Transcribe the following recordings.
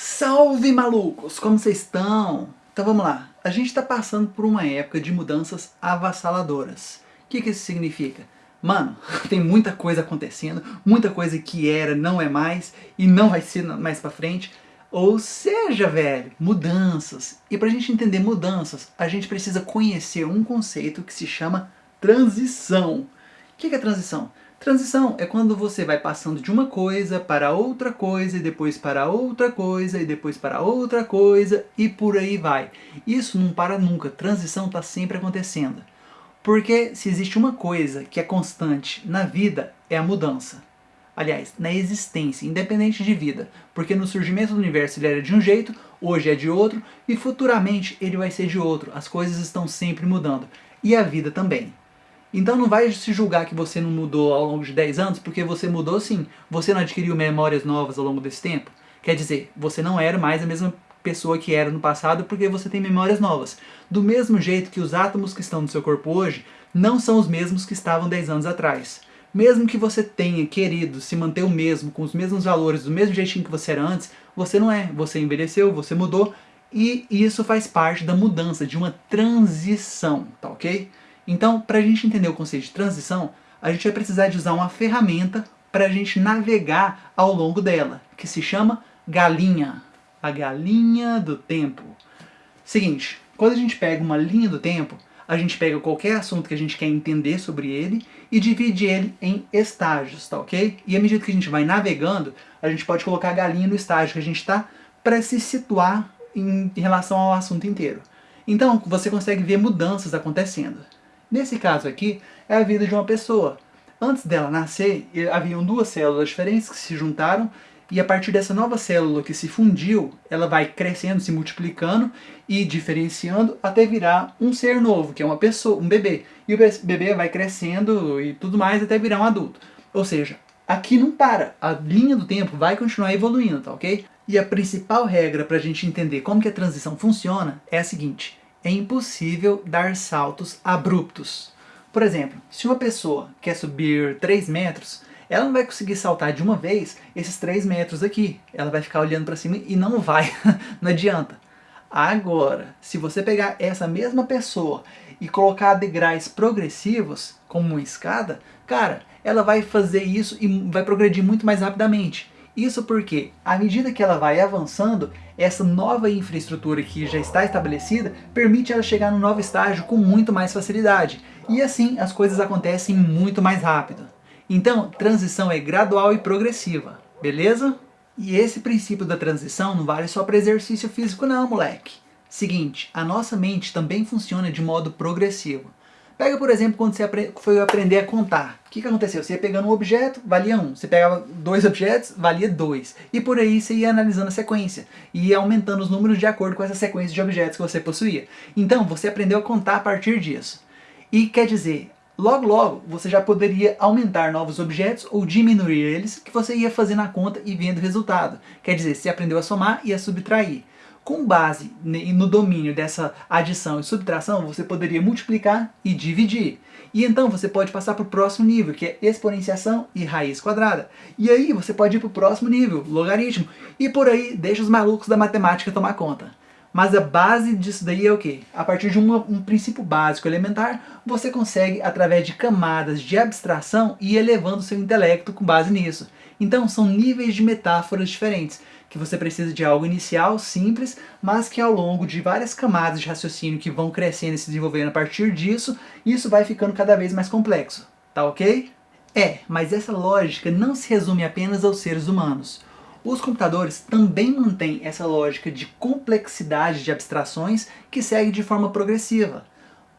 Salve malucos, como vocês estão? Então vamos lá, a gente está passando por uma época de mudanças avassaladoras. O que, que isso significa? Mano, tem muita coisa acontecendo, muita coisa que era, não é mais, e não vai ser mais pra frente. Ou seja, velho, mudanças. E pra gente entender mudanças, a gente precisa conhecer um conceito que se chama transição. O que, que é transição? Transição é quando você vai passando de uma coisa para outra coisa, e depois para outra coisa, e depois para outra coisa, e por aí vai. Isso não para nunca, transição está sempre acontecendo. Porque se existe uma coisa que é constante na vida, é a mudança. Aliás, na existência, independente de vida. Porque no surgimento do universo ele era de um jeito, hoje é de outro, e futuramente ele vai ser de outro. As coisas estão sempre mudando. E a vida também. Então não vai se julgar que você não mudou ao longo de 10 anos, porque você mudou sim. Você não adquiriu memórias novas ao longo desse tempo. Quer dizer, você não era mais a mesma pessoa que era no passado porque você tem memórias novas. Do mesmo jeito que os átomos que estão no seu corpo hoje não são os mesmos que estavam 10 anos atrás. Mesmo que você tenha querido se manter o mesmo, com os mesmos valores, do mesmo jeitinho que você era antes, você não é. Você envelheceu, você mudou, e isso faz parte da mudança, de uma transição, tá ok? Então, para a gente entender o conceito de transição, a gente vai precisar de usar uma ferramenta para a gente navegar ao longo dela, que se chama galinha. A galinha do tempo. Seguinte, quando a gente pega uma linha do tempo, a gente pega qualquer assunto que a gente quer entender sobre ele e divide ele em estágios, tá ok? E à medida que a gente vai navegando, a gente pode colocar a galinha no estágio que a gente está para se situar em relação ao assunto inteiro. Então, você consegue ver mudanças acontecendo. Nesse caso aqui, é a vida de uma pessoa. Antes dela nascer, haviam duas células diferentes que se juntaram e a partir dessa nova célula que se fundiu, ela vai crescendo, se multiplicando e diferenciando até virar um ser novo, que é uma pessoa, um bebê. E o bebê vai crescendo e tudo mais até virar um adulto. Ou seja, aqui não para, a linha do tempo vai continuar evoluindo, tá ok? E a principal regra para a gente entender como que a transição funciona é a seguinte, é impossível dar saltos abruptos. Por exemplo, se uma pessoa quer subir 3 metros, ela não vai conseguir saltar de uma vez esses 3 metros aqui. Ela vai ficar olhando para cima e não vai, não adianta. Agora, se você pegar essa mesma pessoa e colocar degraus progressivos, como uma escada, cara, ela vai fazer isso e vai progredir muito mais rapidamente. Isso porque, à medida que ela vai avançando, essa nova infraestrutura que já está estabelecida permite ela chegar no novo estágio com muito mais facilidade. E assim as coisas acontecem muito mais rápido. Então, transição é gradual e progressiva, beleza? E esse princípio da transição não vale só para exercício físico não, moleque. Seguinte, a nossa mente também funciona de modo progressivo. Pega, por exemplo, quando você foi aprender a contar. O que, que aconteceu? Você ia pegando um objeto, valia um. Você pegava dois objetos, valia dois. E por aí você ia analisando a sequência. E ia aumentando os números de acordo com essa sequência de objetos que você possuía. Então, você aprendeu a contar a partir disso. E quer dizer, logo logo você já poderia aumentar novos objetos ou diminuir eles, que você ia fazendo a conta e vendo o resultado. Quer dizer, você aprendeu a somar e a subtrair. Com base no domínio dessa adição e subtração, você poderia multiplicar e dividir. E então você pode passar para o próximo nível, que é exponenciação e raiz quadrada. E aí você pode ir para o próximo nível, logaritmo. E por aí deixa os malucos da matemática tomar conta. Mas a base disso daí é o quê? A partir de um princípio básico elementar, você consegue, através de camadas de abstração, ir elevando seu intelecto com base nisso. Então são níveis de metáforas diferentes que você precisa de algo inicial, simples, mas que ao longo de várias camadas de raciocínio que vão crescendo e se desenvolvendo a partir disso, isso vai ficando cada vez mais complexo. Tá ok? É, mas essa lógica não se resume apenas aos seres humanos. Os computadores também mantêm essa lógica de complexidade de abstrações que segue de forma progressiva.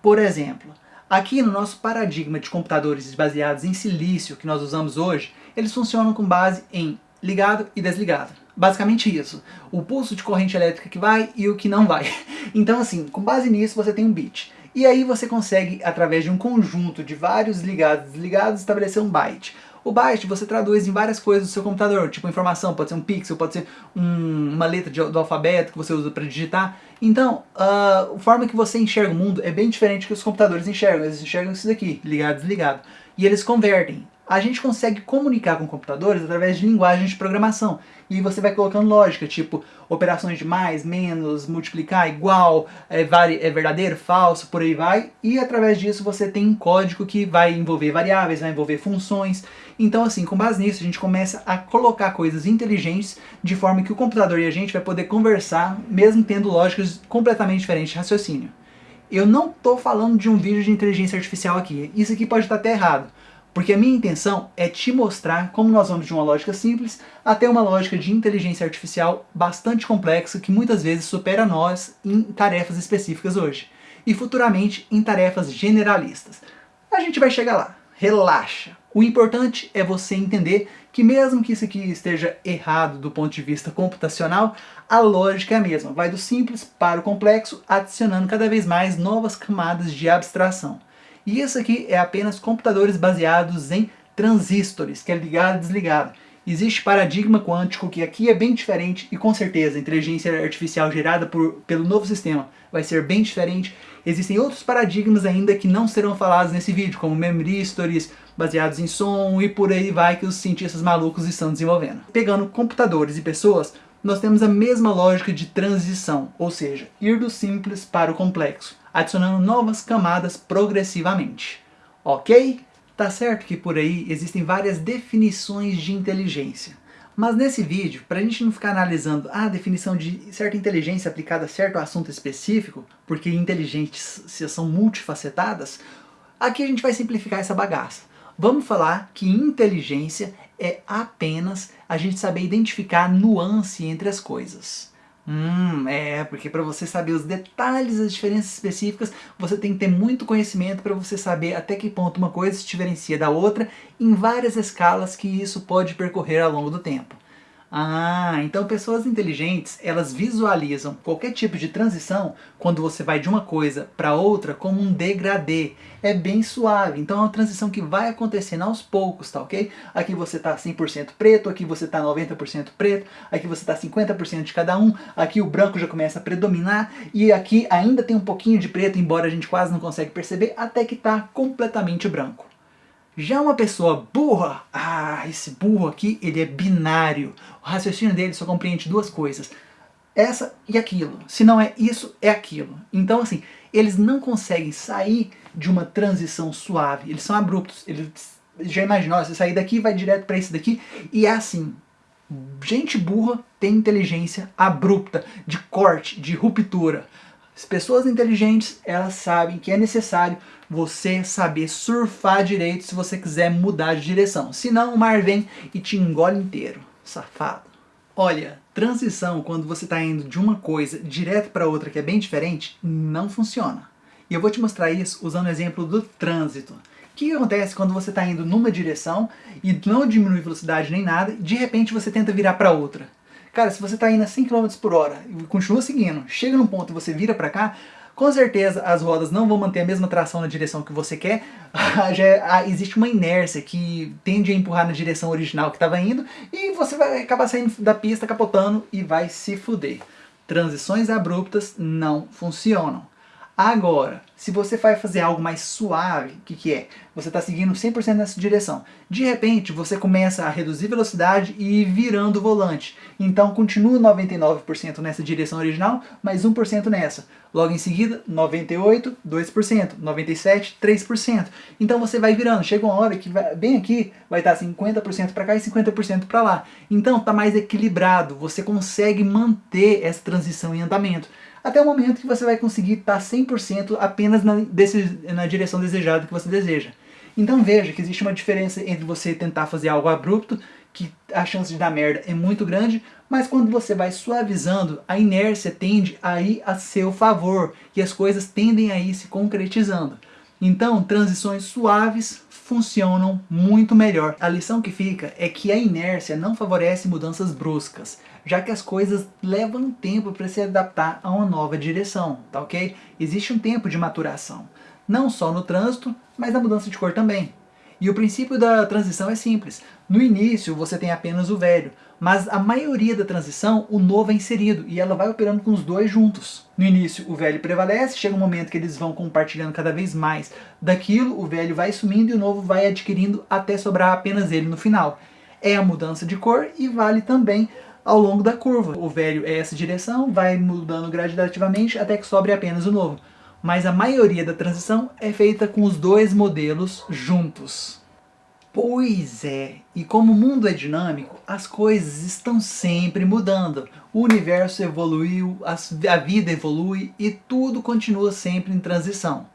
Por exemplo, aqui no nosso paradigma de computadores baseados em silício que nós usamos hoje, eles funcionam com base em ligado e desligado. Basicamente isso. O pulso de corrente elétrica que vai e o que não vai. Então assim, com base nisso você tem um bit. E aí você consegue, através de um conjunto de vários ligados e desligados, estabelecer um byte. O byte você traduz em várias coisas do seu computador, tipo informação, pode ser um pixel, pode ser um, uma letra de, do alfabeto que você usa para digitar. Então, uh, a forma que você enxerga o mundo é bem diferente que os computadores enxergam. Eles enxergam isso daqui, ligado, desligado. E eles convertem a gente consegue comunicar com computadores através de linguagens de programação. E você vai colocando lógica, tipo operações de mais, menos, multiplicar, igual, é, é verdadeiro, falso, por aí vai. E através disso você tem um código que vai envolver variáveis, vai envolver funções. Então assim, com base nisso a gente começa a colocar coisas inteligentes de forma que o computador e a gente vai poder conversar, mesmo tendo lógicas completamente diferentes de raciocínio. Eu não estou falando de um vídeo de inteligência artificial aqui, isso aqui pode estar até errado. Porque a minha intenção é te mostrar como nós vamos de uma lógica simples até uma lógica de inteligência artificial bastante complexa que muitas vezes supera nós em tarefas específicas hoje. E futuramente em tarefas generalistas. A gente vai chegar lá, relaxa. O importante é você entender que mesmo que isso aqui esteja errado do ponto de vista computacional, a lógica é a mesma. Vai do simples para o complexo, adicionando cada vez mais novas camadas de abstração. E isso aqui é apenas computadores baseados em transistores, que é ligado e desligado. Existe paradigma quântico, que aqui é bem diferente, e com certeza a inteligência artificial gerada por, pelo novo sistema vai ser bem diferente. Existem outros paradigmas ainda que não serão falados nesse vídeo, como memory stories baseados em som, e por aí vai que os cientistas malucos estão desenvolvendo. Pegando computadores e pessoas, nós temos a mesma lógica de transição, ou seja, ir do simples para o complexo adicionando novas camadas progressivamente. Ok? Tá certo que por aí existem várias definições de inteligência. Mas nesse vídeo, para a gente não ficar analisando a definição de certa inteligência aplicada a certo assunto específico, porque inteligentes são multifacetadas, aqui a gente vai simplificar essa bagaça. Vamos falar que inteligência é apenas a gente saber identificar nuance entre as coisas. Hum, é, porque para você saber os detalhes, as diferenças específicas, você tem que ter muito conhecimento para você saber até que ponto uma coisa se diferencia da outra em várias escalas que isso pode percorrer ao longo do tempo. Ah, então pessoas inteligentes, elas visualizam qualquer tipo de transição quando você vai de uma coisa para outra como um degradê. É bem suave, então é uma transição que vai acontecendo aos poucos, tá ok? Aqui você está 100% preto, aqui você está 90% preto, aqui você está 50% de cada um, aqui o branco já começa a predominar e aqui ainda tem um pouquinho de preto, embora a gente quase não consegue perceber, até que está completamente branco. Já uma pessoa burra, ah, esse burro aqui, ele é binário. O raciocínio dele só compreende duas coisas. Essa e aquilo. Se não é isso, é aquilo. Então, assim, eles não conseguem sair de uma transição suave. Eles são abruptos. Eles já imaginou, você sair daqui vai direto para esse daqui. E é assim. Gente burra tem inteligência abrupta, de corte, de ruptura. As pessoas inteligentes, elas sabem que é necessário você saber surfar direito se você quiser mudar de direção. Senão o mar vem e te engole inteiro. Safado. Olha, transição quando você está indo de uma coisa direto para outra que é bem diferente, não funciona. E eu vou te mostrar isso usando o exemplo do trânsito. O que acontece quando você está indo numa direção e não diminui velocidade nem nada, de repente você tenta virar para outra? Cara, se você está indo a 100 km por hora e continua seguindo, chega num ponto e você vira para cá, com certeza as rodas não vão manter a mesma tração na direção que você quer, já é, existe uma inércia que tende a empurrar na direção original que estava indo e você vai acabar saindo da pista, capotando e vai se fuder. Transições abruptas não funcionam. Agora, se você vai fazer algo mais suave, o que, que é? Você está seguindo 100% nessa direção. De repente, você começa a reduzir velocidade e ir virando o volante. Então, continua 99% nessa direção original, mais 1% nessa. Logo em seguida, 98%, 2%, 97%, 3%. Então você vai virando. Chega uma hora que vai, bem aqui vai estar 50% para cá e 50% para lá. Então está mais equilibrado. Você consegue manter essa transição em andamento até o momento que você vai conseguir estar 100% apenas na, desse, na direção desejada que você deseja. Então veja que existe uma diferença entre você tentar fazer algo abrupto, que a chance de dar merda é muito grande, mas quando você vai suavizando, a inércia tende a ir a seu favor, e as coisas tendem a ir se concretizando. Então, transições suaves funcionam muito melhor. A lição que fica é que a inércia não favorece mudanças bruscas, já que as coisas levam tempo para se adaptar a uma nova direção, tá ok? Existe um tempo de maturação, não só no trânsito, mas na mudança de cor também. E o princípio da transição é simples. No início você tem apenas o velho, mas a maioria da transição o novo é inserido e ela vai operando com os dois juntos. No início o velho prevalece, chega um momento que eles vão compartilhando cada vez mais daquilo, o velho vai sumindo e o novo vai adquirindo até sobrar apenas ele no final. É a mudança de cor e vale também ao longo da curva. O velho é essa direção, vai mudando gradativamente até que sobre apenas o novo. Mas a maioria da transição é feita com os dois modelos juntos. Pois é, e como o mundo é dinâmico, as coisas estão sempre mudando. O universo evoluiu, a vida evolui e tudo continua sempre em transição.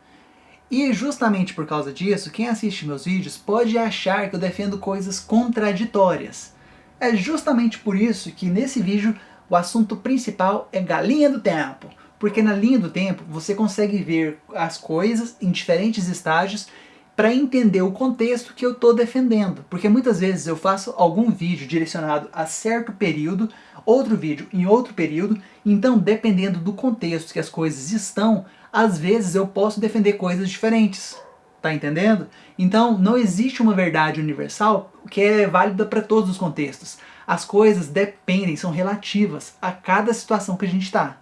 E justamente por causa disso, quem assiste meus vídeos pode achar que eu defendo coisas contraditórias. É justamente por isso que nesse vídeo o assunto principal é galinha do tempo. Porque na linha do tempo você consegue ver as coisas em diferentes estágios para entender o contexto que eu estou defendendo. Porque muitas vezes eu faço algum vídeo direcionado a certo período, outro vídeo em outro período, então dependendo do contexto que as coisas estão, às vezes eu posso defender coisas diferentes. Tá entendendo? Então não existe uma verdade universal que é válida para todos os contextos. As coisas dependem, são relativas a cada situação que a gente está.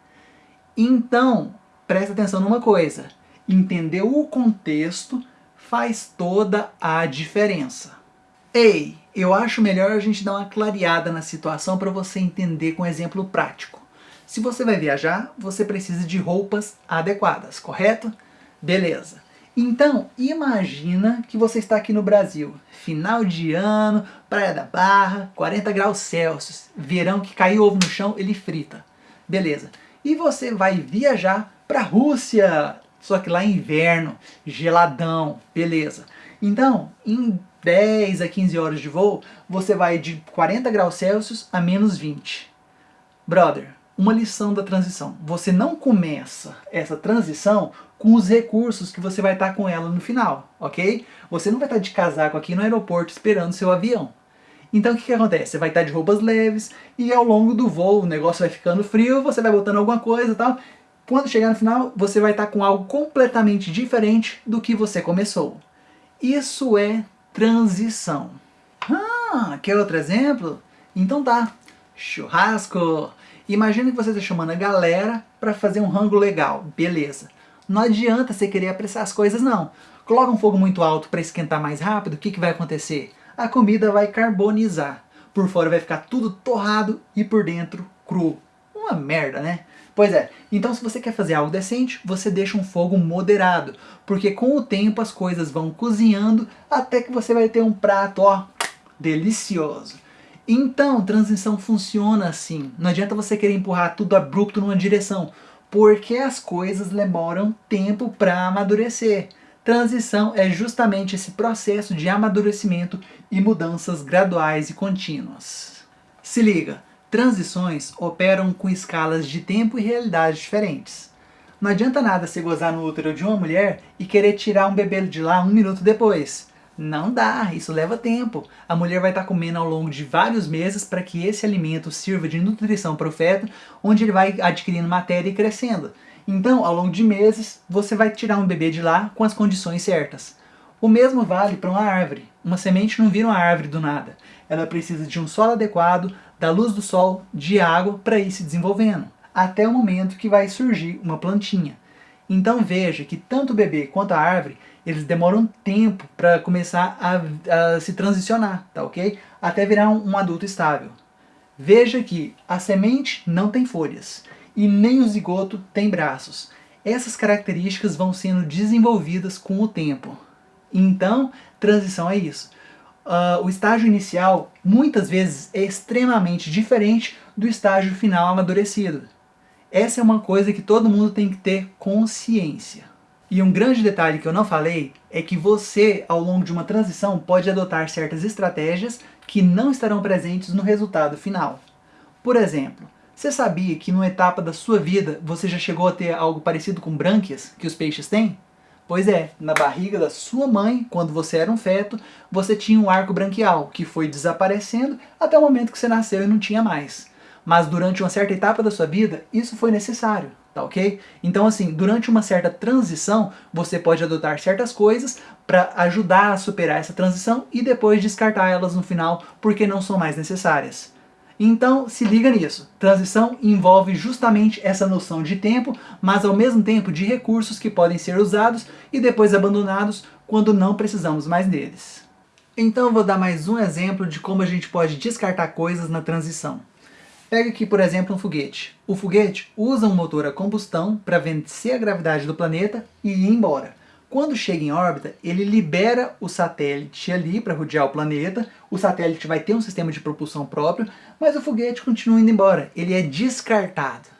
Então, presta atenção numa coisa. Entender o contexto faz toda a diferença. Ei, eu acho melhor a gente dar uma clareada na situação para você entender com um exemplo prático. Se você vai viajar, você precisa de roupas adequadas, correto? Beleza. Então, imagina que você está aqui no Brasil, final de ano, Praia da Barra, 40 graus Celsius, verão que caiu ovo no chão, ele frita. Beleza. E você vai viajar para a Rússia, só que lá é inverno, geladão, beleza. Então, em 10 a 15 horas de voo, você vai de 40 graus Celsius a menos 20. Brother, uma lição da transição. Você não começa essa transição com os recursos que você vai estar com ela no final, ok? Você não vai estar de casaco aqui no aeroporto esperando seu avião. Então o que, que acontece? Você vai estar de roupas leves e ao longo do voo o negócio vai ficando frio, você vai botando alguma coisa e tal. Quando chegar no final, você vai estar com algo completamente diferente do que você começou. Isso é transição. Ah, quer outro exemplo? Então tá. Churrasco! Imagina que você está chamando a galera para fazer um rango legal, beleza. Não adianta você querer apressar as coisas não. Coloca um fogo muito alto para esquentar mais rápido, o que, que vai acontecer? A comida vai carbonizar. Por fora vai ficar tudo torrado e por dentro cru. Uma merda, né? Pois é, então se você quer fazer algo decente, você deixa um fogo moderado, porque com o tempo as coisas vão cozinhando até que você vai ter um prato, ó, delicioso. Então, transição funciona assim. Não adianta você querer empurrar tudo abrupto numa direção, porque as coisas demoram tempo para amadurecer. Transição é justamente esse processo de amadurecimento e mudanças graduais e contínuas. Se liga, transições operam com escalas de tempo e realidade diferentes. Não adianta nada você gozar no útero de uma mulher e querer tirar um bebê de lá um minuto depois. Não dá, isso leva tempo. A mulher vai estar comendo ao longo de vários meses para que esse alimento sirva de nutrição para o feto, onde ele vai adquirindo matéria e crescendo. Então, ao longo de meses, você vai tirar um bebê de lá com as condições certas. O mesmo vale para uma árvore. Uma semente não vira uma árvore do nada. Ela precisa de um solo adequado, da luz do sol, de água para ir se desenvolvendo, até o momento que vai surgir uma plantinha. Então veja que tanto o bebê quanto a árvore eles demoram tempo para começar a, a, se transicionar, tá ok? Até virar um, um adulto estável. Veja que a semente não tem folhas e nem o zigoto tem braços. Essas características vão sendo desenvolvidas com o tempo. Então, transição é isso. Uh, o estágio inicial, muitas vezes, é extremamente diferente do estágio final amadurecido. Essa é uma coisa que todo mundo tem que ter consciência. E um grande detalhe que eu não falei é que você, ao longo de uma transição, pode adotar certas estratégias que não estarão presentes no resultado final. Por exemplo, você sabia que numa etapa da sua vida você já chegou a ter algo parecido com brânquias que os peixes têm? Pois é, na barriga da sua mãe, quando você era um feto, você tinha um arco branquial, que foi desaparecendo até o momento que você nasceu e não tinha mais. Mas durante uma certa etapa da sua vida, isso foi necessário. tá ok? Então assim, durante uma certa transição, você pode adotar certas coisas para ajudar a superar essa transição e depois descartar elas no final porque não são mais necessárias. Então se liga nisso, transição envolve justamente essa noção de tempo, mas ao mesmo tempo de recursos que podem ser usados e depois abandonados quando não precisamos mais deles. Então vou dar mais um exemplo de como a gente pode descartar coisas na transição. Pega aqui, por exemplo, um foguete. O foguete usa um motor a combustão para vencer a gravidade do planeta e ir embora. Quando chega em órbita, ele libera o satélite ali para rodear o planeta, o satélite vai ter um sistema de propulsão próprio, mas o foguete continua indo embora, ele é descartado.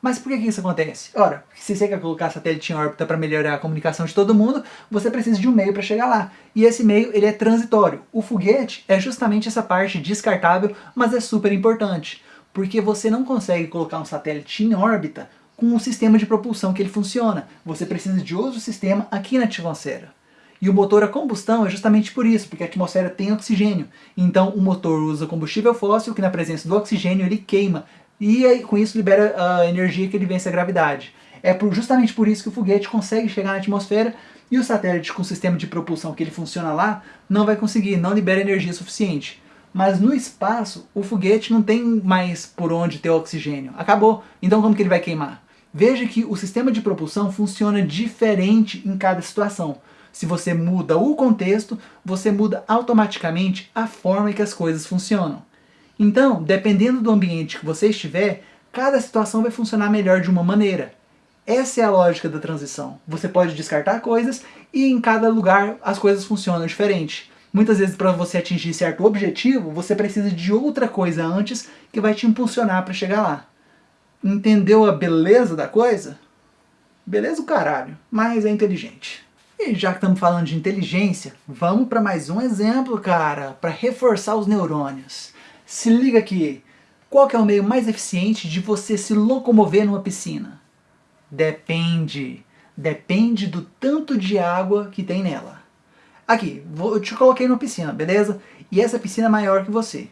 Mas por que, isso acontece? Ora, se você quer colocar satélite em órbita para melhorar a comunicação de todo mundo, você precisa de um meio para chegar lá. E esse meio ele é transitório. O foguete é justamente essa parte descartável, mas é super importante porque você não consegue colocar um satélite em órbita com o sistema de propulsão que ele funciona. Você precisa de outro sistema aqui na atmosfera. E o motor a combustão é justamente por isso, porque a atmosfera tem oxigênio. Então o motor usa combustível fóssil, que na presença do oxigênio ele queima, e aí, com isso libera a energia que ele vence a gravidade. É por, justamente por isso que o foguete consegue chegar na atmosfera e o satélite com o sistema de propulsão que ele funciona lá não vai conseguir, não libera energia suficiente. Mas no espaço, o foguete não tem mais por onde ter oxigênio. Acabou. Então como que ele vai queimar? Veja que o sistema de propulsão funciona diferente em cada situação. Se você muda o contexto, você muda automaticamente a forma que as coisas funcionam. Então, dependendo do ambiente que você estiver, cada situação vai funcionar melhor de uma maneira. Essa é a lógica da transição. Você pode descartar coisas e em cada lugar as coisas funcionam diferente. Muitas vezes para você atingir certo objetivo, você precisa de outra coisa antes que vai te impulsionar para chegar lá. Entendeu a beleza da coisa? Beleza o caralho, mas é inteligente. E já que estamos falando de inteligência, vamos para mais um exemplo, cara, para reforçar os neurônios. Se liga aqui, qual é o meio mais eficiente de você se locomover numa piscina? Depende. Depende do tanto de água que tem nela. Aqui, eu te coloquei numa piscina, beleza? E essa piscina é maior que você.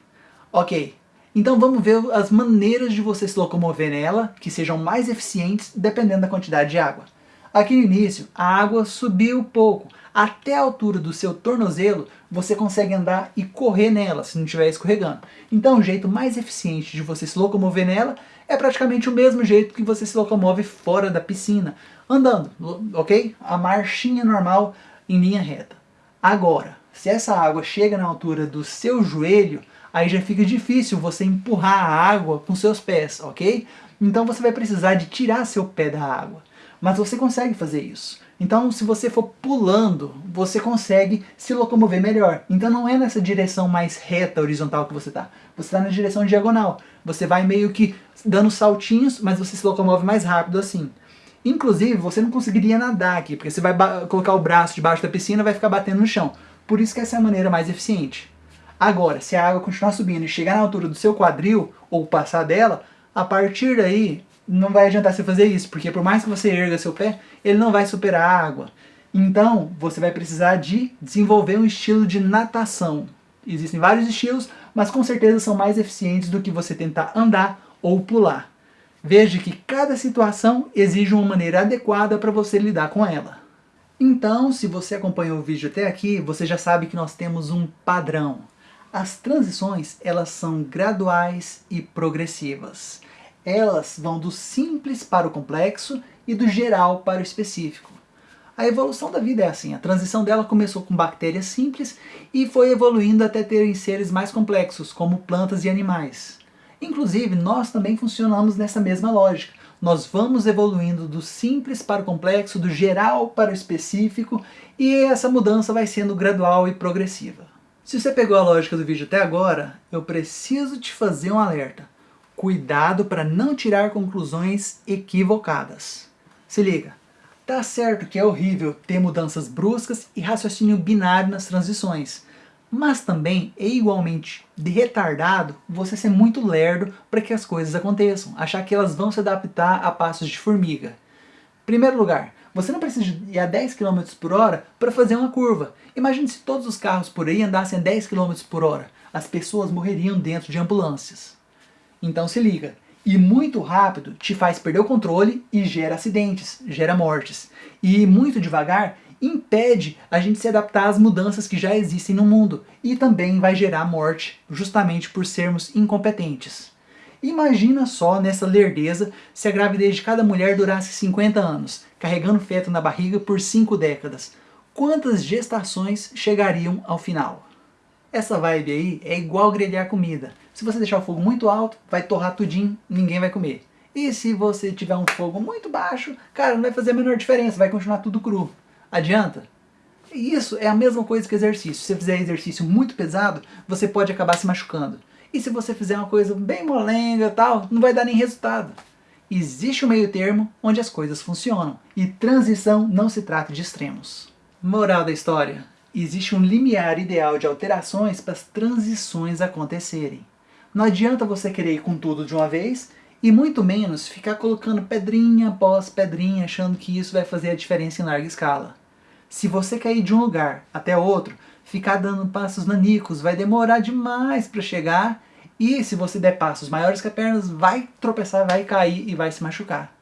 Ok, então vamos ver as maneiras de você se locomover nela, que sejam mais eficientes dependendo da quantidade de água. Aqui no início, a água subiu pouco. Até a altura do seu tornozelo, você consegue andar e correr nela, se não estiver escorregando. Então o jeito mais eficiente de você se locomover nela é praticamente o mesmo jeito que você se locomove fora da piscina, andando, ok? A marchinha normal em linha reta. Agora, se essa água chega na altura do seu joelho, aí já fica difícil você empurrar a água com seus pés, ok? Então você vai precisar de tirar seu pé da água. Mas você consegue fazer isso. Então se você for pulando, você consegue se locomover melhor. Então não é nessa direção mais reta, horizontal que você está. Você está na direção diagonal. Você vai meio que dando saltinhos, mas você se locomove mais rápido assim. Inclusive, você não conseguiria nadar aqui, porque você vai colocar o braço debaixo da piscina e vai ficar batendo no chão. Por isso que essa é a maneira mais eficiente. Agora, se a água continuar subindo e chegar na altura do seu quadril, ou passar dela, a partir daí não vai adiantar você fazer isso, porque por mais que você erga seu pé, ele não vai superar a água. Então, você vai precisar de desenvolver um estilo de natação. Existem vários estilos, mas com certeza são mais eficientes do que você tentar andar ou pular. Veja que cada situação exige uma maneira adequada para você lidar com ela. Então, se você acompanhou o vídeo até aqui, você já sabe que nós temos um padrão. As transições, elas são graduais e progressivas. Elas vão do simples para o complexo e do geral para o específico. A evolução da vida é assim, a transição dela começou com bactérias simples e foi evoluindo até terem seres mais complexos, como plantas e animais. Inclusive, nós também funcionamos nessa mesma lógica. Nós vamos evoluindo do simples para o complexo, do geral para o específico, e essa mudança vai sendo gradual e progressiva. Se você pegou a lógica do vídeo até agora, eu preciso te fazer um alerta. Cuidado para não tirar conclusões equivocadas. Se liga, tá certo que é horrível ter mudanças bruscas e raciocínio binário nas transições, mas também é igualmente de retardado você ser muito lerdo para que as coisas aconteçam, achar que elas vão se adaptar a passos de formiga. Primeiro lugar, você não precisa ir a 10 km por hora para fazer uma curva. Imagine se todos os carros por aí andassem a 10 km por hora. As pessoas morreriam dentro de ambulâncias. Então se liga, E muito rápido te faz perder o controle e gera acidentes, gera mortes. E muito devagar impede a gente se adaptar às mudanças que já existem no mundo e também vai gerar morte justamente por sermos incompetentes. Imagina só nessa lerdeza se a gravidez de cada mulher durasse 50 anos, carregando feto na barriga por 5 décadas. Quantas gestações chegariam ao final? Essa vibe aí é igual grelhar comida. Se você deixar o fogo muito alto, vai torrar tudinho, ninguém vai comer. E se você tiver um fogo muito baixo, cara, não vai fazer a menor diferença, vai continuar tudo cru. Adianta? Isso é a mesma coisa que exercício. Se você fizer exercício muito pesado, você pode acabar se machucando. E se você fizer uma coisa bem molenga tal, não vai dar nem resultado. Existe um meio termo onde as coisas funcionam. E transição não se trata de extremos. Moral da história. Existe um limiar ideal de alterações para as transições acontecerem. Não adianta você querer ir com tudo de uma vez e muito menos ficar colocando pedrinha após pedrinha achando que isso vai fazer a diferença em larga escala. Se você quer ir de um lugar até outro, ficar dando passos nanicos vai demorar demais para chegar e se você der passos maiores que a perna, vai tropeçar, vai cair e vai se machucar.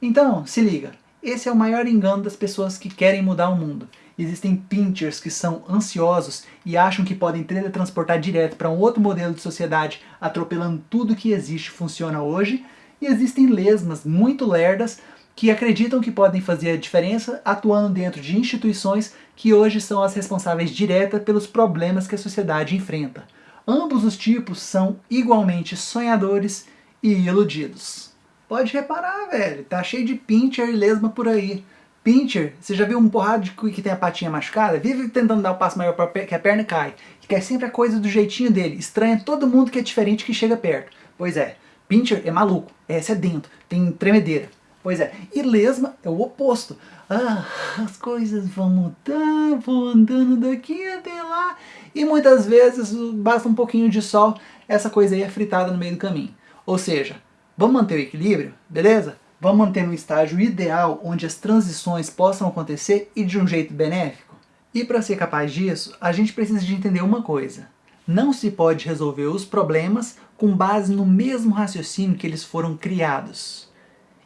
Então, se liga, esse é o maior engano das pessoas que querem mudar o mundo. Existem pinchers que são ansiosos e acham que podem teletransportar direto para um outro modelo de sociedade, atropelando tudo que existe e funciona hoje, e existem lesmas muito lerdas que acreditam que podem fazer a diferença atuando dentro de instituições que hoje são as responsáveis diretas pelos problemas que a sociedade enfrenta. Ambos os tipos são igualmente sonhadores e iludidos. Pode reparar, velho, tá cheio de pincher e lesma por aí. Pincher, você já viu um porrado de que tem a patinha machucada? Vive tentando dar o um passo maior que a perna cai. Que quer sempre a coisa do jeitinho dele. Estranha todo mundo que é diferente que chega perto. Pois é, Pincher é maluco, é sedento, tem tremedeira. Pois é, e lesma é o oposto. Ah, as coisas vão mudar, vou andando daqui até lá. E muitas vezes basta um pouquinho de sol, essa coisa aí é fritada no meio do caminho. Ou seja, vamos manter o equilíbrio, beleza? Vamos manter um estágio ideal onde as transições possam acontecer e de um jeito benéfico? E para ser capaz disso, a gente precisa de entender uma coisa. Não se pode resolver os problemas com base no mesmo raciocínio que eles foram criados.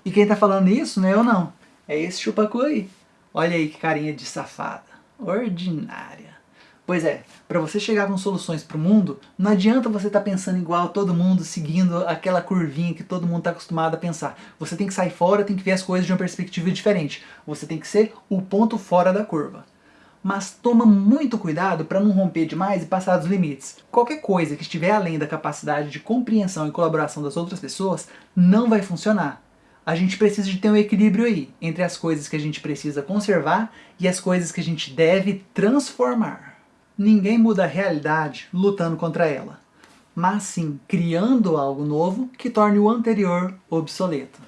E quem está falando isso não é eu não, é esse chupacu aí. Olha aí que carinha de safada. Ordinária. Pois é, para você chegar com soluções para o mundo, não adianta você estar tá pensando igual todo mundo, seguindo aquela curvinha que todo mundo está acostumado a pensar. Você tem que sair fora, tem que ver as coisas de uma perspectiva diferente. Você tem que ser o ponto fora da curva. Mas toma muito cuidado para não romper demais e passar dos limites. Qualquer coisa que estiver além da capacidade de compreensão e colaboração das outras pessoas não vai funcionar a gente precisa de ter um equilíbrio aí, entre as coisas que a gente precisa conservar e as coisas que a gente deve transformar. Ninguém muda a realidade lutando contra ela, mas sim criando algo novo que torne o anterior obsoleto.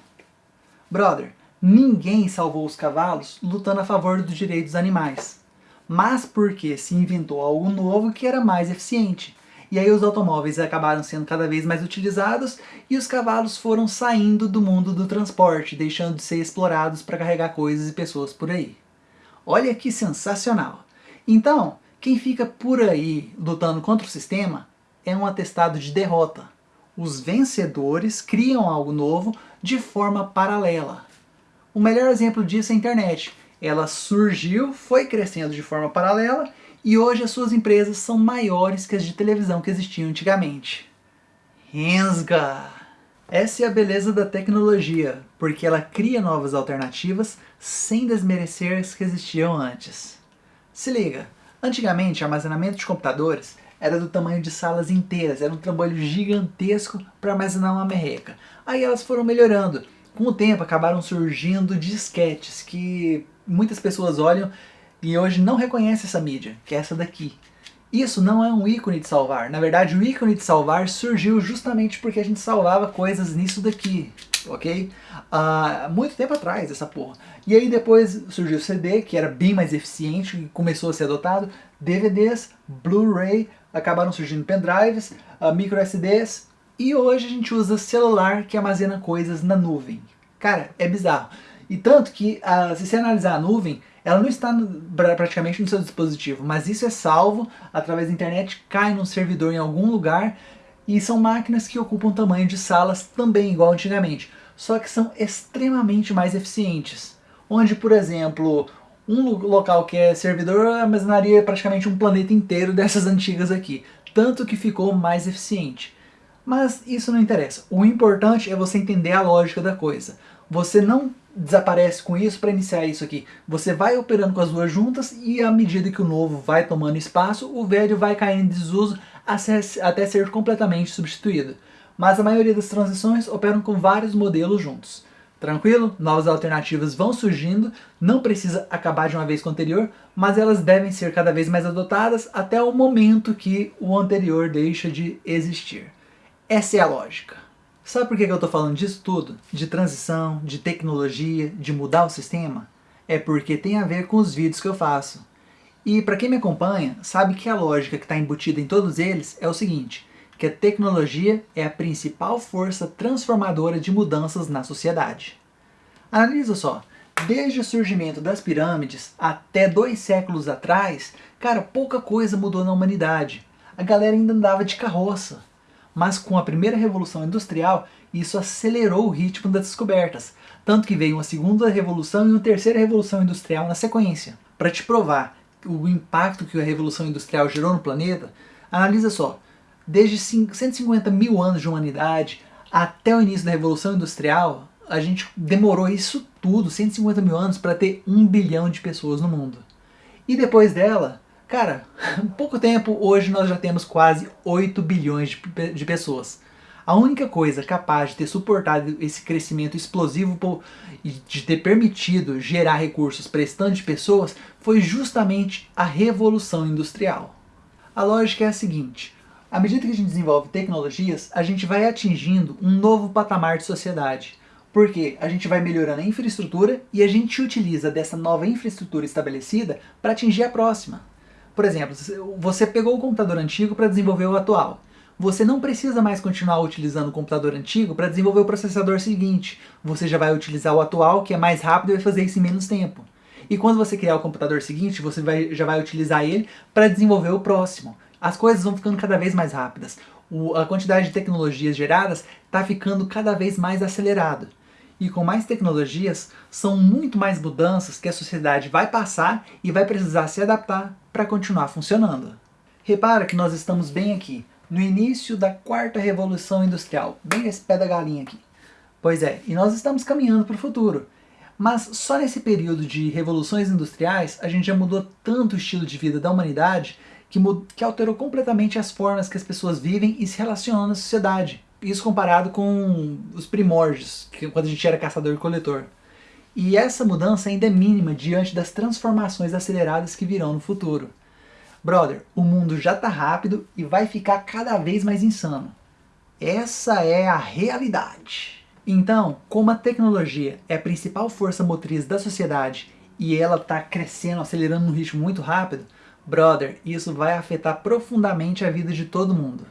Brother, ninguém salvou os cavalos lutando a favor dos direitos dos animais, mas porque se inventou algo novo que era mais eficiente, e aí os automóveis acabaram sendo cada vez mais utilizados e os cavalos foram saindo do mundo do transporte, deixando de ser explorados para carregar coisas e pessoas por aí. Olha que sensacional! Então, quem fica por aí lutando contra o sistema é um atestado de derrota. Os vencedores criam algo novo de forma paralela. O melhor exemplo disso é a internet. Ela surgiu, foi crescendo de forma paralela e hoje as suas empresas são maiores que as de televisão que existiam antigamente. Rensga! Essa é a beleza da tecnologia, porque ela cria novas alternativas sem desmerecer as que existiam antes. Se liga, antigamente armazenamento de computadores era do tamanho de salas inteiras, era um trabalho gigantesco para armazenar uma merreca. Aí elas foram melhorando. Com o tempo acabaram surgindo disquetes que muitas pessoas olham e hoje não reconhece essa mídia, que é essa daqui. Isso não é um ícone de salvar. Na verdade, o ícone de salvar surgiu justamente porque a gente salvava coisas nisso daqui, ok? Uh, muito tempo atrás, essa porra. E aí depois surgiu o CD, que era bem mais eficiente e começou a ser adotado. DVDs, Blu-ray, acabaram surgindo pendrives, uh, micro SDs. E hoje a gente usa celular que armazena coisas na nuvem. Cara, é bizarro. E tanto que, uh, se você analisar a nuvem, ela não está no, praticamente no seu dispositivo, mas isso é salvo através da internet, cai num servidor em algum lugar, E são máquinas que ocupam tamanho de salas também igual antigamente, só que são extremamente mais eficientes. Onde, por exemplo, um local que é servidor armazenaria praticamente um planeta inteiro dessas antigas aqui, tanto que ficou mais eficiente. Mas isso não interessa, o importante é você entender a lógica da coisa. Você não desaparece com isso para iniciar isso aqui. Você vai operando com as duas juntas e à medida que o novo vai tomando espaço, o velho vai caindo em desuso até ser completamente substituído. Mas a maioria das transições operam com vários modelos juntos. Tranquilo? Novas alternativas vão surgindo, não precisa acabar de uma vez com o anterior, mas elas devem ser cada vez mais adotadas até o momento que o anterior deixa de existir. Essa é a lógica. Sabe por que eu estou falando disso tudo? De transição, de tecnologia, de mudar o sistema? É porque tem a ver com os vídeos que eu faço. E para quem me acompanha, sabe que a lógica que está embutida em todos eles é o seguinte, que a tecnologia é a principal força transformadora de mudanças na sociedade. Analisa só, desde o surgimento das pirâmides até dois séculos atrás, cara, pouca coisa mudou na humanidade. A galera ainda andava de carroça. Mas com a primeira revolução industrial, isso acelerou o ritmo das descobertas, tanto que veio uma segunda revolução e uma terceira revolução industrial na sequência. Para te provar o impacto que a Revolução Industrial gerou no planeta, analisa só, desde 150 mil anos de humanidade até o início da Revolução Industrial, a gente demorou isso tudo, 150 mil anos, para ter um bilhão de pessoas no mundo. E depois dela, cara, pouco tempo, hoje nós já temos quase 8 bilhões de, de pessoas. A única coisa capaz de ter suportado esse crescimento explosivo e de ter permitido gerar recursos para esse de pessoas foi justamente a Revolução Industrial. A lógica é a seguinte, à medida que a gente desenvolve tecnologias, a gente vai atingindo um novo patamar de sociedade. Porque a gente vai melhorando a infraestrutura e a gente utiliza dessa nova infraestrutura estabelecida para atingir a próxima. Por exemplo, você pegou o computador antigo para desenvolver o atual você não precisa mais continuar utilizando o computador antigo para desenvolver o processador seguinte. Você já vai utilizar o atual, que é mais rápido e vai fazer isso em menos tempo. E quando você criar o computador seguinte, você vai, já vai utilizar ele para desenvolver o próximo. As coisas vão ficando cada vez mais rápidas. O, a quantidade de tecnologias geradas está ficando cada vez mais acelerado. E com mais tecnologias, são muito mais mudanças que a sociedade vai passar e vai precisar se adaptar para continuar funcionando. Repara que nós estamos bem aqui, no início da quarta revolução industrial, bem nesse pé da galinha aqui. Pois é, e nós estamos caminhando para o futuro. Mas só nesse período de revoluções industriais, a gente já mudou tanto o estilo de vida da humanidade que, que alterou completamente as formas que as pessoas vivem e se relacionam na sociedade. Isso comparado com os primórdios, que, quando a gente era caçador e coletor. E essa mudança ainda é mínima diante das transformações aceleradas que virão no futuro. Brother, o mundo já tá rápido e vai ficar cada vez mais insano. Essa é a realidade. Então, como a tecnologia é a principal força motriz da sociedade e ela está crescendo, acelerando num ritmo muito rápido, brother, isso vai afetar profundamente a vida de todo mundo.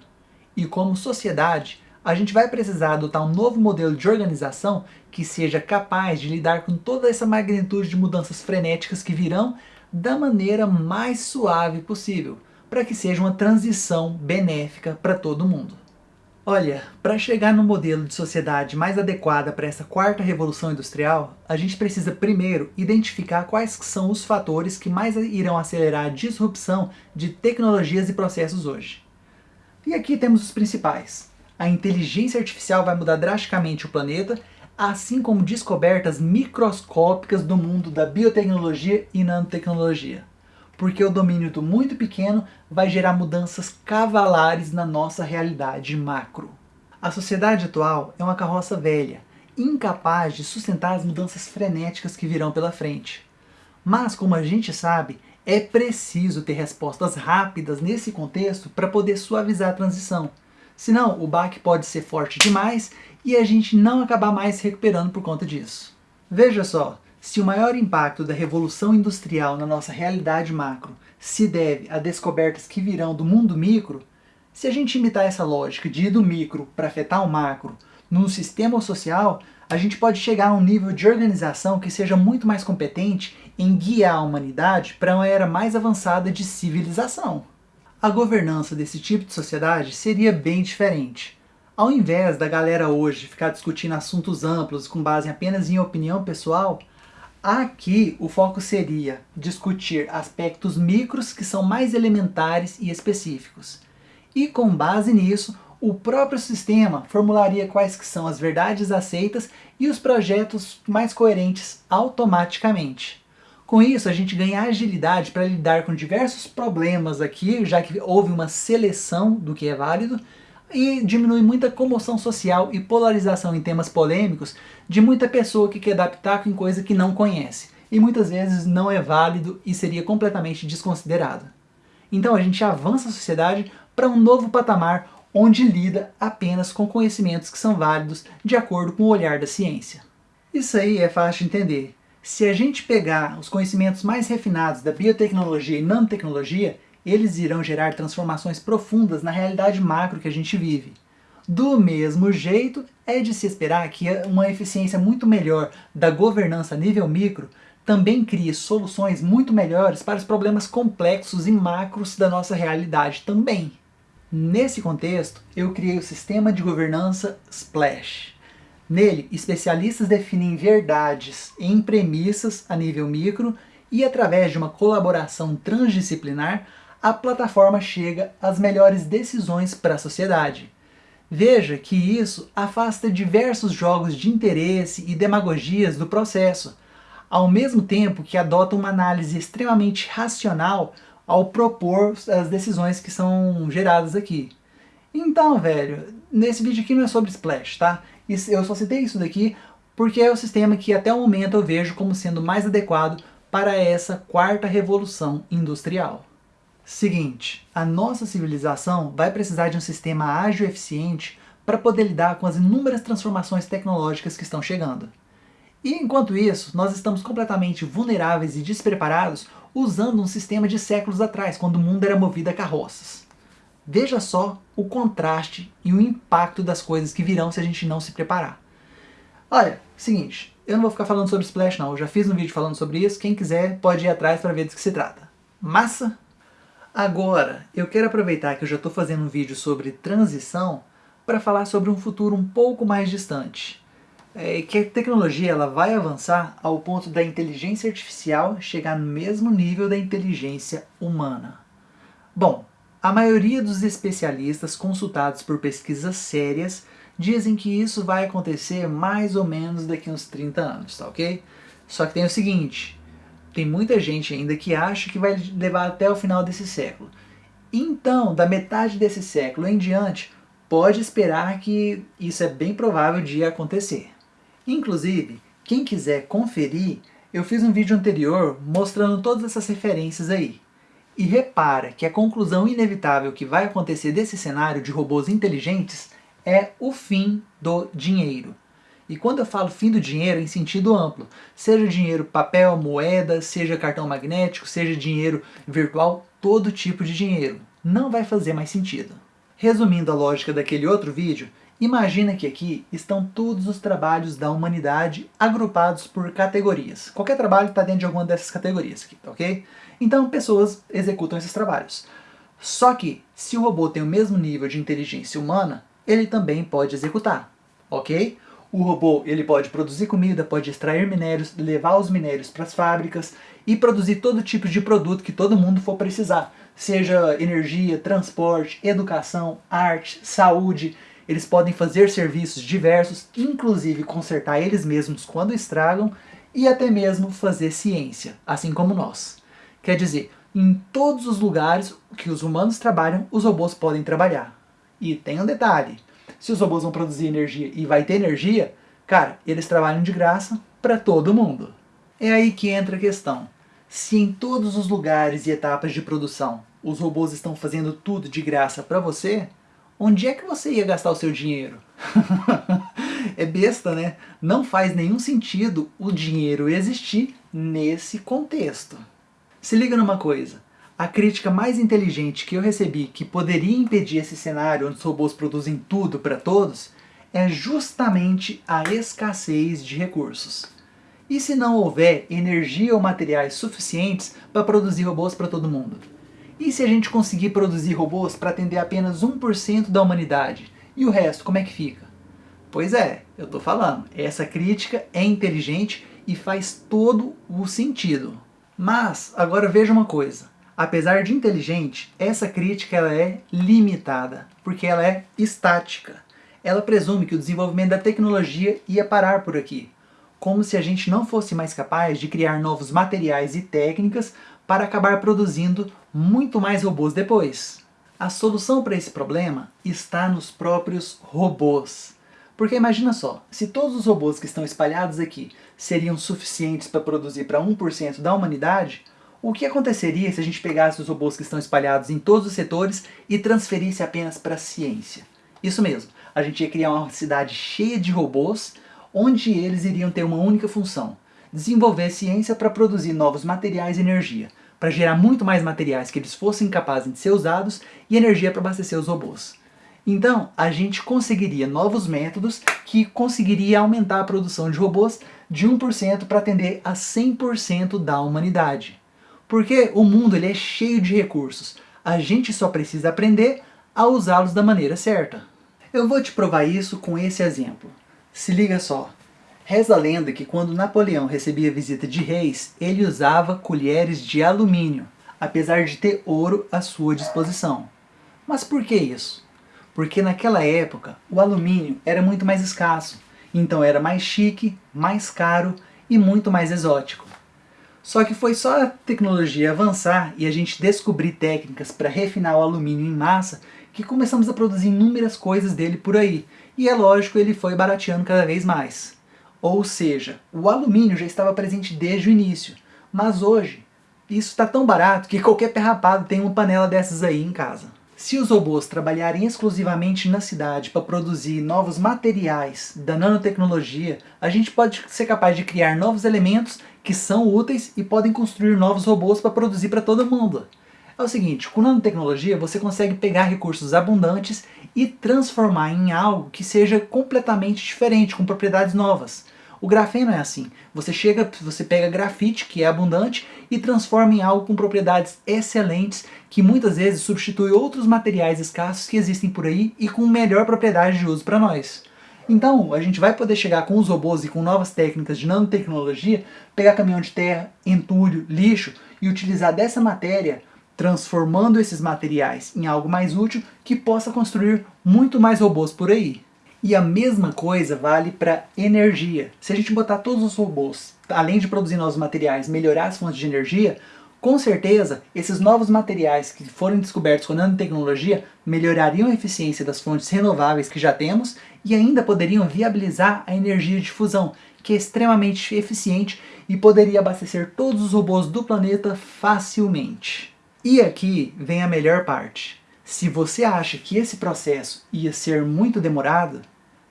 E como sociedade, a gente vai precisar adotar um novo modelo de organização que seja capaz de lidar com toda essa magnitude de mudanças frenéticas que virão da maneira mais suave possível, para que seja uma transição benéfica para todo mundo. Olha, para chegar no modelo de sociedade mais adequada para essa quarta revolução industrial, a gente precisa primeiro identificar quais são os fatores que mais irão acelerar a disrupção de tecnologias e processos hoje. E aqui temos os principais. A inteligência artificial vai mudar drasticamente o planeta assim como descobertas microscópicas do mundo da biotecnologia e nanotecnologia. Porque o domínio do muito pequeno vai gerar mudanças cavalares na nossa realidade macro. A sociedade atual é uma carroça velha, incapaz de sustentar as mudanças frenéticas que virão pela frente. Mas, como a gente sabe, é preciso ter respostas rápidas nesse contexto para poder suavizar a transição. Senão, o baque pode ser forte demais e a gente não acabar mais se recuperando por conta disso. Veja só, se o maior impacto da revolução industrial na nossa realidade macro se deve a descobertas que virão do mundo micro, se a gente imitar essa lógica de ir do micro para afetar o macro num sistema social, a gente pode chegar a um nível de organização que seja muito mais competente em guiar a humanidade para uma era mais avançada de civilização. a governança desse tipo de sociedade seria bem diferente. Ao invés da galera hoje ficar discutindo assuntos amplos com base apenas em opinião pessoal, aqui o foco seria discutir aspectos micros que são mais elementares e específicos. E com base nisso, o próprio sistema formularia quais que são as verdades aceitas e os projetos mais coerentes automaticamente. Com isso, a gente ganha agilidade para lidar com diversos problemas aqui, já que houve uma seleção do que é válido, e diminui muita comoção social e polarização em temas polêmicos de muita pessoa que quer dar pitaco em coisa que não conhece, e muitas vezes não é válido e seria completamente desconsiderado. Então a gente avança a sociedade para um novo patamar onde lida apenas com conhecimentos que são válidos de acordo com o olhar da ciência. Isso aí é fácil de entender. Se a gente pegar os conhecimentos mais refinados da biotecnologia e nanotecnologia, eles irão gerar transformações profundas na realidade macro que a gente vive. Do mesmo jeito, é de se esperar que uma eficiência muito melhor da governança a nível micro também crie soluções muito melhores para os problemas complexos e macros da nossa realidade também. Nesse contexto, eu criei o sistema de governança Splash. Nele, especialistas definem verdades em premissas a nível micro e através de uma colaboração transdisciplinar, a plataforma chega às melhores decisões para a sociedade. Veja que isso afasta diversos jogos de interesse e demagogias do processo, ao mesmo tempo que adota uma análise extremamente racional ao propor as decisões que são geradas aqui. Então, velho, nesse vídeo aqui não é sobre Splash, tá? Eu só citei isso daqui porque é o sistema que até o momento eu vejo como sendo mais adequado para essa quarta revolução industrial. Seguinte, a nossa civilização vai precisar de um sistema ágil e eficiente para poder lidar com as inúmeras transformações tecnológicas que estão chegando. E enquanto isso, nós estamos completamente vulneráveis e despreparados usando um sistema de séculos atrás, quando o mundo era movido a carroças. Veja só o contraste e o impacto das coisas que virão se a gente não se preparar. Olha, seguinte, eu não vou ficar falando sobre Splash não, eu já fiz um vídeo falando sobre isso, quem quiser pode ir atrás para ver do que se trata. Massa? Agora, eu quero aproveitar que eu já estou fazendo um vídeo sobre transição para falar sobre um futuro um pouco mais distante. É que a tecnologia ela vai avançar ao ponto da inteligência artificial chegar no mesmo nível da inteligência humana. Bom, a maioria dos especialistas consultados por pesquisas sérias dizem que isso vai acontecer mais ou menos daqui uns 30 anos, tá ok? Só que tem o seguinte, tem muita gente ainda que acha que vai levar até o final desse século. Então, da metade desse século em diante, pode esperar que isso é bem provável de acontecer. Inclusive, quem quiser conferir, eu fiz um vídeo anterior mostrando todas essas referências aí. E repara que a conclusão inevitável que vai acontecer desse cenário de robôs inteligentes é o fim do dinheiro. E quando eu falo fim do dinheiro em sentido amplo, seja dinheiro papel, moeda, seja cartão magnético, seja dinheiro virtual, todo tipo de dinheiro. Não vai fazer mais sentido. Resumindo a lógica daquele outro vídeo, imagina que aqui estão todos os trabalhos da humanidade agrupados por categorias. Qualquer trabalho está dentro de alguma dessas categorias aqui, ok? Então pessoas executam esses trabalhos. Só que, se o robô tem o mesmo nível de inteligência humana, ele também pode executar, ok? O robô ele pode produzir comida, pode extrair minérios, levar os minérios para as fábricas e produzir todo tipo de produto que todo mundo for precisar. Seja energia, transporte, educação, arte, saúde. Eles podem fazer serviços diversos, inclusive consertar eles mesmos quando estragam e até mesmo fazer ciência, assim como nós. Quer dizer, em todos os lugares que os humanos trabalham, os robôs podem trabalhar. E tem um detalhe, se os robôs vão produzir energia e vai ter energia, cara, eles trabalham de graça para todo mundo. É aí que entra a questão. Se em todos os lugares e etapas de produção os robôs estão fazendo tudo de graça para você, onde é que você ia gastar o seu dinheiro? é besta, né? Não faz nenhum sentido o dinheiro existir nesse contexto. Se liga numa coisa, a crítica mais inteligente que eu recebi que poderia impedir esse cenário onde os robôs produzem tudo para todos é justamente a escassez de recursos. E se não houver energia ou materiais suficientes para produzir robôs para todo mundo? E se a gente conseguir produzir robôs para atender apenas 1% da humanidade? E o resto, como é que fica? Pois é, eu tô falando, essa crítica é inteligente e faz todo o sentido. Mas, agora veja uma coisa, apesar de inteligente, essa crítica ela é limitada, porque ela é estática. Ela presume que o desenvolvimento da tecnologia ia parar por aqui, como se a gente não fosse mais capaz de criar novos materiais e técnicas para acabar produzindo muito mais robôs depois. A solução para esse problema está nos próprios robôs. Porque imagina só, se todos os robôs que estão espalhados aqui seriam suficientes para produzir para 1% da humanidade, o que aconteceria se a gente pegasse os robôs que estão espalhados em todos os setores e transferisse apenas para a ciência? Isso mesmo, a gente ia criar uma cidade cheia de robôs, onde eles iriam ter uma única função, desenvolver ciência para produzir novos materiais e energia, para gerar muito mais materiais que eles fossem capazes de ser usados e energia para abastecer os robôs. Então, a gente conseguiria novos métodos que conseguiria aumentar a produção de robôs de 1% para atender a 100% da humanidade. Porque o mundo ele é cheio de recursos, a gente só precisa aprender a usá-los da maneira certa. Eu vou te provar isso com esse exemplo. Se liga só. Reza a lenda que quando Napoleão recebia visita de reis, ele usava colheres de alumínio, apesar de ter ouro à sua disposição. Mas por que isso? Porque naquela época o alumínio era muito mais escasso, então era mais chique, mais caro e muito mais exótico. Só que foi só a tecnologia avançar e a gente descobrir técnicas para refinar o alumínio em massa que começamos a produzir inúmeras coisas dele por aí. E é lógico, ele foi barateando cada vez mais. Ou seja, o alumínio já estava presente desde o início, mas hoje isso está tão barato que qualquer pé rapado tem uma panela dessas aí em casa. Se os robôs trabalharem exclusivamente na cidade para produzir novos materiais da nanotecnologia, a gente pode ser capaz de criar novos elementos que são úteis e podem construir novos robôs para produzir para todo mundo. É o seguinte, com nanotecnologia você consegue pegar recursos abundantes e transformar em algo que seja completamente diferente, com propriedades novas. O grafeno é assim. Você chega, você pega grafite, que é abundante, e transforma em algo com propriedades excelentes, que muitas vezes substitui outros materiais escassos que existem por aí e com melhor propriedade de uso para nós. Então, a gente vai poder chegar com os robôs e com novas técnicas de nanotecnologia, pegar caminhão de terra, entulho, lixo e utilizar dessa matéria, transformando esses materiais em algo mais útil que possa construir muito mais robôs por aí. E a mesma coisa vale para energia. Se a gente botar todos os robôs, além de produzir novos materiais, melhorar as fontes de energia, com certeza, esses novos materiais que forem descobertos com nanotecnologia melhorariam a eficiência das fontes renováveis que já temos e ainda poderiam viabilizar a energia de fusão, que é extremamente eficiente e poderia abastecer todos os robôs do planeta facilmente. E aqui vem a melhor parte. Se você acha que esse processo ia ser muito demorado,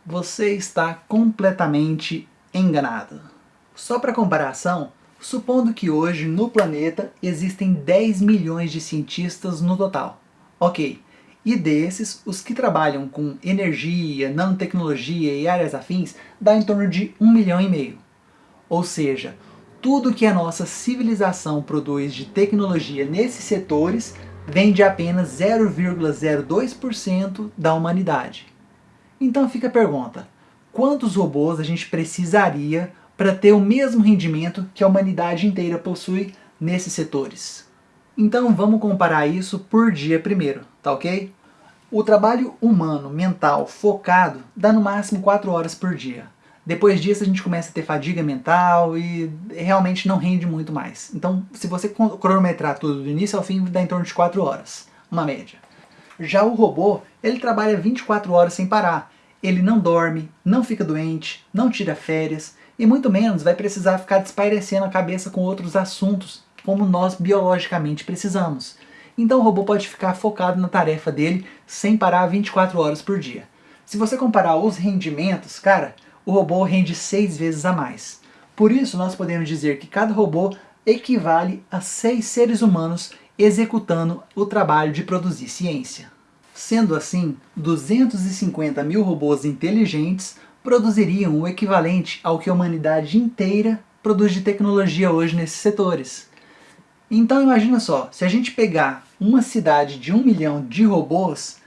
você está completamente enganado. Só para comparação, supondo que hoje no planeta existem 10 milhões de cientistas no total. Ok, e desses, os que trabalham com energia, nanotecnologia e áreas afins dá em torno de 1 milhão e meio. Ou seja, tudo que a nossa civilização produz de tecnologia nesses setores vem de apenas 0,02% da humanidade. Então fica a pergunta, quantos robôs a gente precisaria para ter o mesmo rendimento que a humanidade inteira possui nesses setores? Então vamos comparar isso por dia primeiro, tá ok? O trabalho humano, mental, focado, dá no máximo 4 horas por dia. Depois disso a gente começa a ter fadiga mental e realmente não rende muito mais. Então se você cronometrar tudo do início ao fim, dá em torno de 4 horas, uma média. Já o robô, ele trabalha 24 horas sem parar, ele não dorme, não fica doente, não tira férias, e muito menos vai precisar ficar despairecendo a cabeça com outros assuntos, como nós biologicamente precisamos. Então o robô pode ficar focado na tarefa dele sem parar 24 horas por dia. Se você comparar os rendimentos, cara, o robô rende 6 vezes a mais. Por isso nós podemos dizer que cada robô equivale a 6 seres humanos executando o trabalho de produzir ciência. Sendo assim, 250 mil robôs inteligentes produziriam o equivalente ao que a humanidade inteira produz de tecnologia hoje nesses setores. Então imagina só, se a gente pegar uma cidade de um milhão de robôs,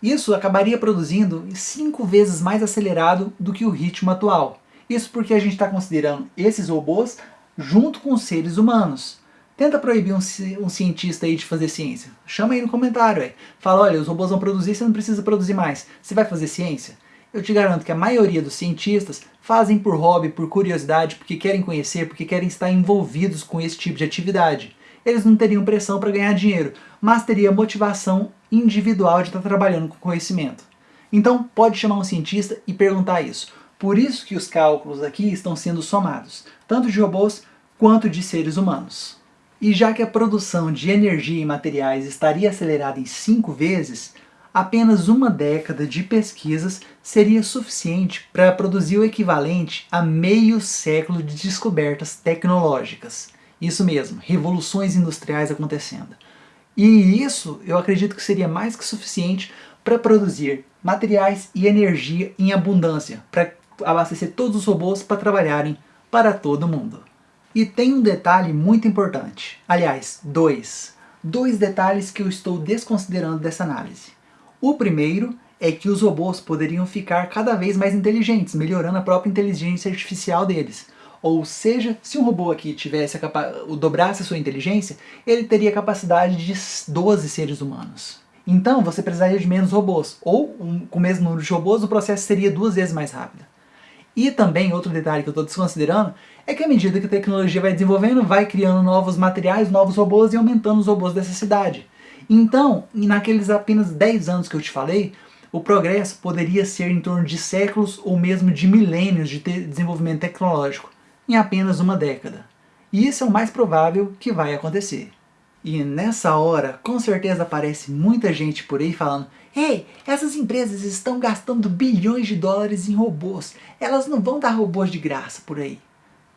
isso acabaria produzindo cinco vezes mais acelerado do que o ritmo atual. Isso porque a gente está considerando esses robôs junto com os seres humanos. Tenta proibir um, um, cientista aí de fazer ciência. Chama aí no comentário. Aí. Fala, olha, os robôs vão produzir, você não precisa produzir mais. Você vai fazer ciência? Eu te garanto que a maioria dos cientistas fazem por hobby, por curiosidade, porque querem conhecer, porque querem estar envolvidos com esse tipo de atividade. Eles não teriam pressão para ganhar dinheiro, mas teria motivação individual de estar trabalhando com conhecimento. Então pode chamar um cientista e perguntar isso. Por isso que os cálculos aqui estão sendo somados, tanto de robôs quanto de seres humanos. E já que a produção de energia e materiais estaria acelerada em cinco vezes, apenas uma década de pesquisas seria suficiente para produzir o equivalente a meio século de descobertas tecnológicas. Isso mesmo, revoluções industriais acontecendo. E isso eu acredito que seria mais que suficiente para produzir materiais e energia em abundância, para abastecer todos os robôs para trabalharem para todo mundo. E tem um detalhe muito importante. Aliás, dois. Dois detalhes que eu estou desconsiderando dessa análise. O primeiro é que os robôs poderiam ficar cada vez mais inteligentes, melhorando a própria inteligência artificial deles. Ou seja, se um robô aqui tivesse dobrasse a sua inteligência, ele teria a capacidade de 12 seres humanos. Então você precisaria de menos robôs, ou um, com o mesmo número de robôs o processo seria duas vezes mais rápido. E também, outro detalhe que eu estou desconsiderando, é que à medida que a tecnologia vai desenvolvendo, vai criando novos materiais, novos robôs e aumentando os robôs dessa cidade. Então, naqueles apenas 10 anos que eu te falei, o progresso poderia ser em torno de séculos ou mesmo de milênios de desenvolvimento tecnológico, em apenas uma década. E isso é o mais provável que vai acontecer. E nessa hora, com certeza aparece muita gente por aí falando Ei, essas empresas estão gastando bilhões de dólares em robôs. Elas não vão dar robôs de graça por aí.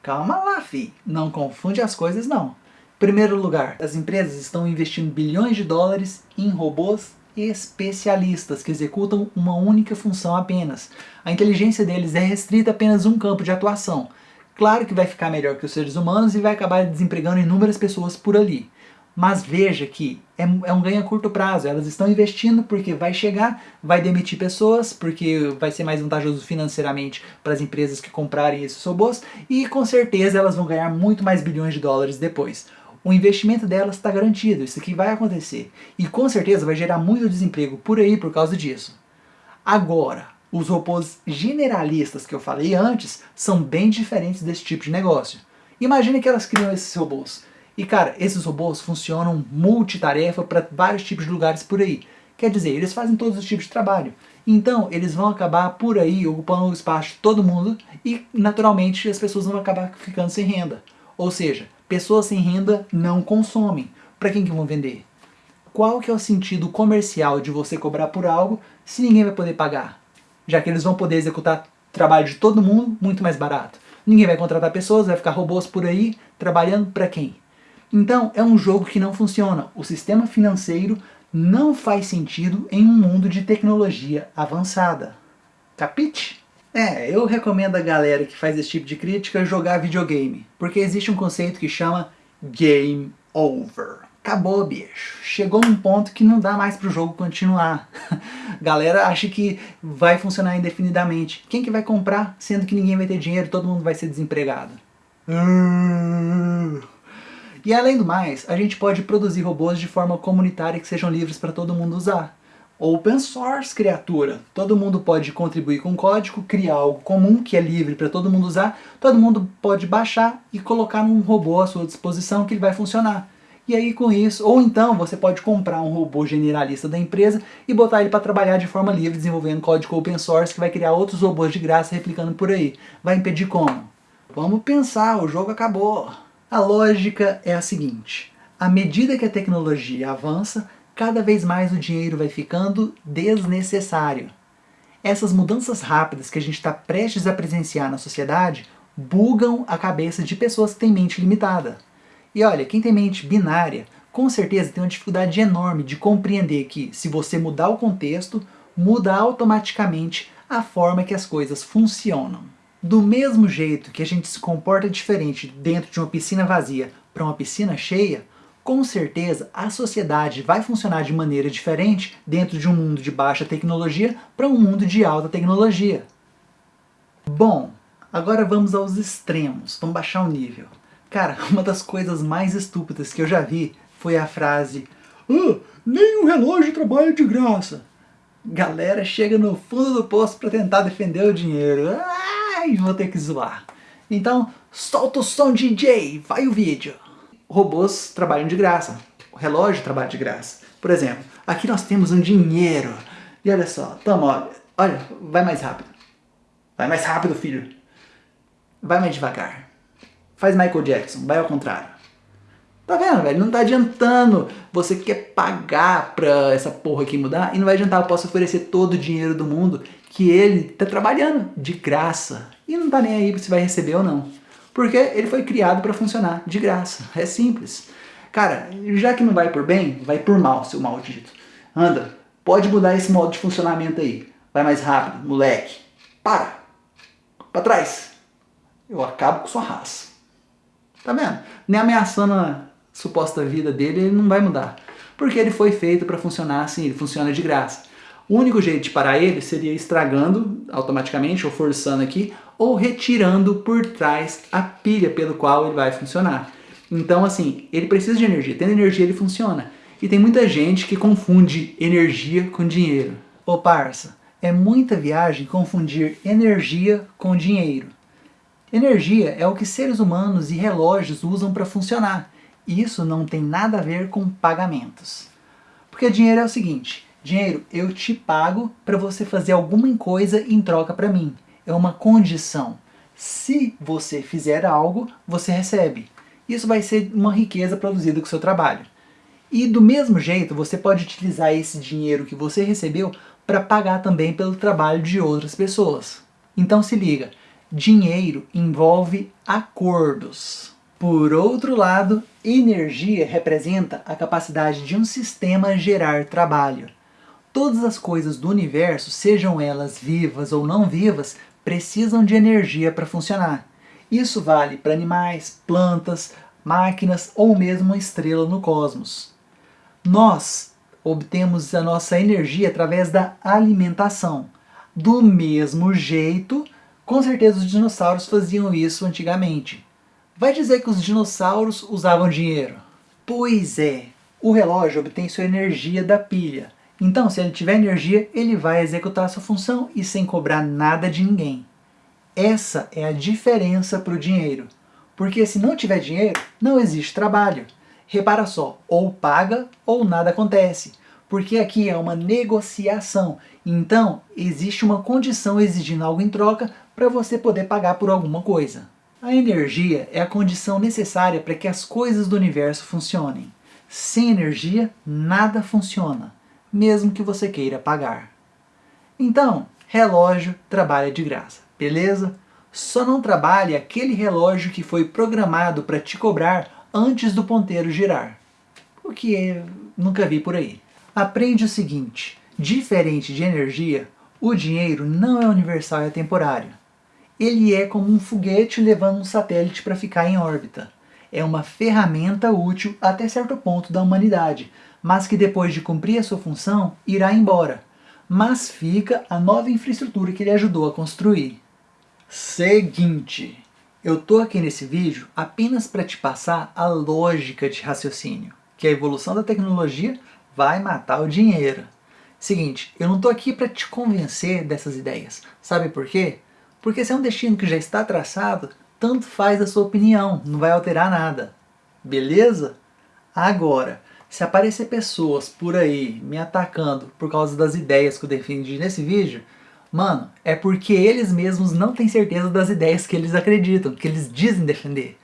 Calma lá, fi. Não confunde as coisas, não. Primeiro lugar, as empresas estão investindo bilhões de dólares em robôs especialistas que executam uma única função apenas. A inteligência deles é restrita a apenas um campo de atuação. Claro que vai ficar melhor que os seres humanos e vai acabar desempregando inúmeras pessoas por ali. Mas veja que é, é um ganho a curto prazo, elas estão investindo porque vai chegar, vai demitir pessoas, porque vai ser mais vantajoso financeiramente para as empresas que comprarem esses robôs, e com certeza elas vão ganhar muito mais bilhões de dólares depois. O investimento delas está garantido, isso aqui vai acontecer. E com certeza vai gerar muito desemprego por aí por causa disso. Agora, os robôs generalistas que eu falei antes são bem diferentes desse tipo de negócio. Imagine que elas criam esses robôs e cara, esses robôs funcionam multitarefa para vários tipos de lugares por aí. Quer dizer, eles fazem todos os tipos de trabalho. Então, eles vão acabar por aí ocupando o espaço de todo mundo e, naturalmente, as pessoas vão acabar ficando sem renda. Ou seja, pessoas sem renda não consomem. Para quem que vão vender? Qual que é o sentido comercial de você cobrar por algo se ninguém vai poder pagar? Já que eles vão poder executar trabalho de todo mundo muito mais barato. Ninguém vai contratar pessoas, vai ficar robôs por aí trabalhando para quem? Então é um jogo que não funciona. O sistema financeiro não faz sentido em um mundo de tecnologia avançada. Capite? É, eu recomendo a galera que faz esse tipo de crítica jogar videogame, porque existe um conceito que chama Game Over. Acabou, bicho. Chegou num ponto que não dá mais pro jogo continuar. galera acha que vai funcionar indefinidamente. Quem que vai comprar, sendo que ninguém vai ter dinheiro, todo mundo vai ser desempregado? E além do mais, a gente pode produzir robôs de forma comunitária que sejam livres para todo mundo usar. Open source, criatura. Todo mundo pode contribuir com código, criar algo comum que é livre para todo mundo usar, todo mundo pode baixar e colocar num robô à sua disposição que ele vai funcionar. E aí com isso, ou então você pode comprar um robô generalista da empresa e botar ele para trabalhar de forma livre, desenvolvendo código open source que vai criar outros robôs de graça replicando por aí. Vai impedir como? Vamos pensar, o jogo acabou. A lógica é a seguinte, à medida que a tecnologia avança, cada vez mais o dinheiro vai ficando desnecessário. Essas mudanças rápidas que a gente está prestes a presenciar na sociedade bugam a cabeça de pessoas que têm mente limitada. E olha, quem tem mente binária, com certeza tem uma dificuldade enorme de compreender que, se você mudar o contexto, muda automaticamente a forma que as coisas funcionam. Do mesmo jeito que a gente se comporta diferente dentro de uma piscina vazia para uma piscina cheia, com certeza a sociedade vai funcionar de maneira diferente dentro de um mundo de baixa tecnologia para um mundo de alta tecnologia. Bom, agora vamos aos extremos, vamos baixar o nível. Cara, uma das coisas mais estúpidas que eu já vi foi a frase ah, nem um relógio trabalha de graça. Galera chega no fundo do poço para tentar defender o dinheiro. Ai, vou ter que zoar. Então, solta o som DJ, vai o vídeo robôs trabalham de graça, o relógio trabalha de graça. Por exemplo, aqui nós temos um dinheiro. E olha só, toma, olha, olha, vai mais rápido. Vai mais rápido, filho. Vai mais devagar. Faz Michael Jackson, vai ao contrário. Tá vendo, velho? Não tá adiantando. Você quer pagar pra essa porra aqui mudar e não vai adiantar. Eu posso oferecer todo o dinheiro do mundo que ele tá trabalhando de graça. E não tá nem aí se vai receber ou não. Porque ele foi criado para funcionar de graça. É simples. Cara, já que não vai por bem, vai por mal, seu maldito. Anda, pode mudar esse modo de funcionamento aí. Vai mais rápido, moleque. Para. Para trás. Eu acabo com sua raça. Tá vendo? Nem ameaçando a suposta vida dele, ele não vai mudar. Porque ele foi feito para funcionar assim, ele funciona de graça. O único jeito de parar ele seria estragando automaticamente, ou forçando aqui, ou retirando por trás a pilha pelo qual ele vai funcionar. Então assim, ele precisa de energia, tendo energia ele funciona. E tem muita gente que confunde energia com dinheiro. Ô parça, é muita viagem confundir energia com dinheiro. Energia é o que seres humanos e relógios usam para funcionar. Isso não tem nada a ver com pagamentos. Porque dinheiro é o seguinte, dinheiro eu te pago para você fazer alguma coisa em troca para mim é uma condição. Se você fizer algo, você recebe. Isso vai ser uma riqueza produzida com o seu trabalho. E do mesmo jeito, você pode utilizar esse dinheiro que você recebeu para pagar também pelo trabalho de outras pessoas. Então se liga, dinheiro envolve acordos. Por outro lado, energia representa a capacidade de um sistema gerar trabalho. Todas as coisas do universo, sejam elas vivas ou não vivas, precisam de energia para funcionar. Isso vale para animais, plantas, máquinas ou mesmo uma estrela no cosmos. Nós obtemos a nossa energia através da alimentação. Do mesmo jeito, com certeza os dinossauros faziam isso antigamente. Vai dizer que os dinossauros usavam dinheiro? Pois é, o relógio obtém sua energia da pilha. Então, se ele tiver energia, ele vai executar sua função e sem cobrar nada de ninguém. Essa é a diferença para o dinheiro. Porque se não tiver dinheiro, não existe trabalho. Repara só, ou paga ou nada acontece. Porque aqui é uma negociação. Então, existe uma condição exigindo algo em troca para você poder pagar por alguma coisa. A energia é a condição necessária para que as coisas do universo funcionem. Sem energia, nada funciona mesmo que você queira pagar. Então, relógio trabalha de graça, beleza? Só não trabalha aquele relógio que foi programado para te cobrar antes do ponteiro girar. O que nunca vi por aí. Aprende o seguinte, diferente de energia, o dinheiro não é universal e atemporário. Ele é como um foguete levando um satélite para ficar em órbita. É uma ferramenta útil até certo ponto da humanidade, mas que depois de cumprir a sua função, irá embora. Mas fica a nova infraestrutura que ele ajudou a construir. Seguinte, eu tô aqui nesse vídeo apenas para te passar a lógica de raciocínio, que a evolução da tecnologia vai matar o dinheiro. Seguinte, eu não tô aqui para te convencer dessas ideias. Sabe por quê? Porque se é um destino que já está traçado, tanto faz a sua opinião, não vai alterar nada. Beleza? Agora, se aparecer pessoas por aí me atacando por causa das ideias que eu defendi nesse vídeo, mano, é porque eles mesmos não têm certeza das ideias que eles acreditam, que eles dizem defender.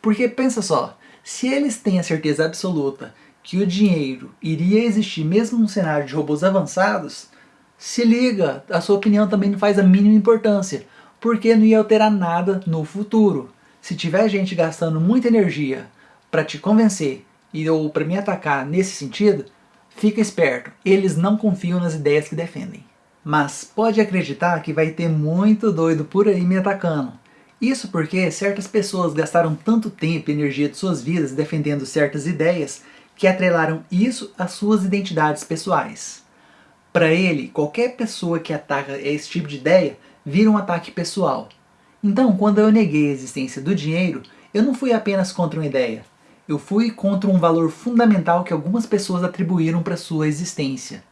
Porque pensa só, se eles têm a certeza absoluta que o dinheiro iria existir mesmo num cenário de robôs avançados, se liga, a sua opinião também não faz a mínima importância, porque não ia alterar nada no futuro. Se tiver gente gastando muita energia para te convencer e ou para me atacar nesse sentido, fica esperto, eles não confiam nas ideias que defendem. Mas pode acreditar que vai ter muito doido por aí me atacando. Isso porque certas pessoas gastaram tanto tempo e energia de suas vidas defendendo certas ideias que atrelaram isso às suas identidades pessoais. Para ele, qualquer pessoa que ataca esse tipo de ideia vira um ataque pessoal. Então, quando eu neguei a existência do dinheiro, eu não fui apenas contra uma ideia. Eu fui contra um valor fundamental que algumas pessoas atribuíram para sua existência.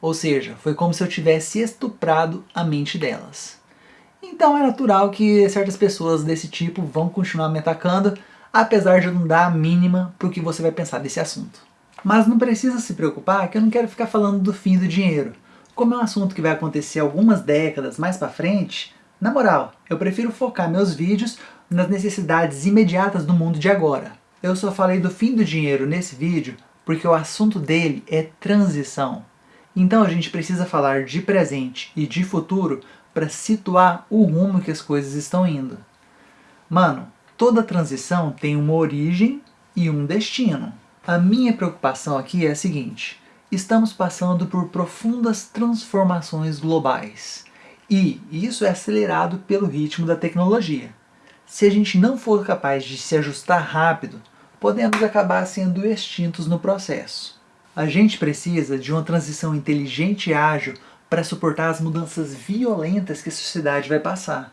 Ou seja, foi como se eu tivesse estuprado a mente delas. Então é natural que certas pessoas desse tipo vão continuar me atacando, apesar de não dar a mínima para o que você vai pensar desse assunto. Mas não precisa se preocupar que eu não quero ficar falando do fim do dinheiro. Como é um assunto que vai acontecer algumas décadas mais para frente, na moral, eu prefiro focar meus vídeos nas necessidades imediatas do mundo de agora. Eu só falei do fim do dinheiro nesse vídeo porque o assunto dele é transição. Então a gente precisa falar de presente e de futuro para situar o rumo que as coisas estão indo. Mano, toda transição tem uma origem e um destino. A minha preocupação aqui é a seguinte, estamos passando por profundas transformações globais. E isso é acelerado pelo ritmo da tecnologia. Se a gente não for capaz de se ajustar rápido, podemos acabar sendo extintos no processo. A gente precisa de uma transição inteligente e ágil para suportar as mudanças violentas que a sociedade vai passar.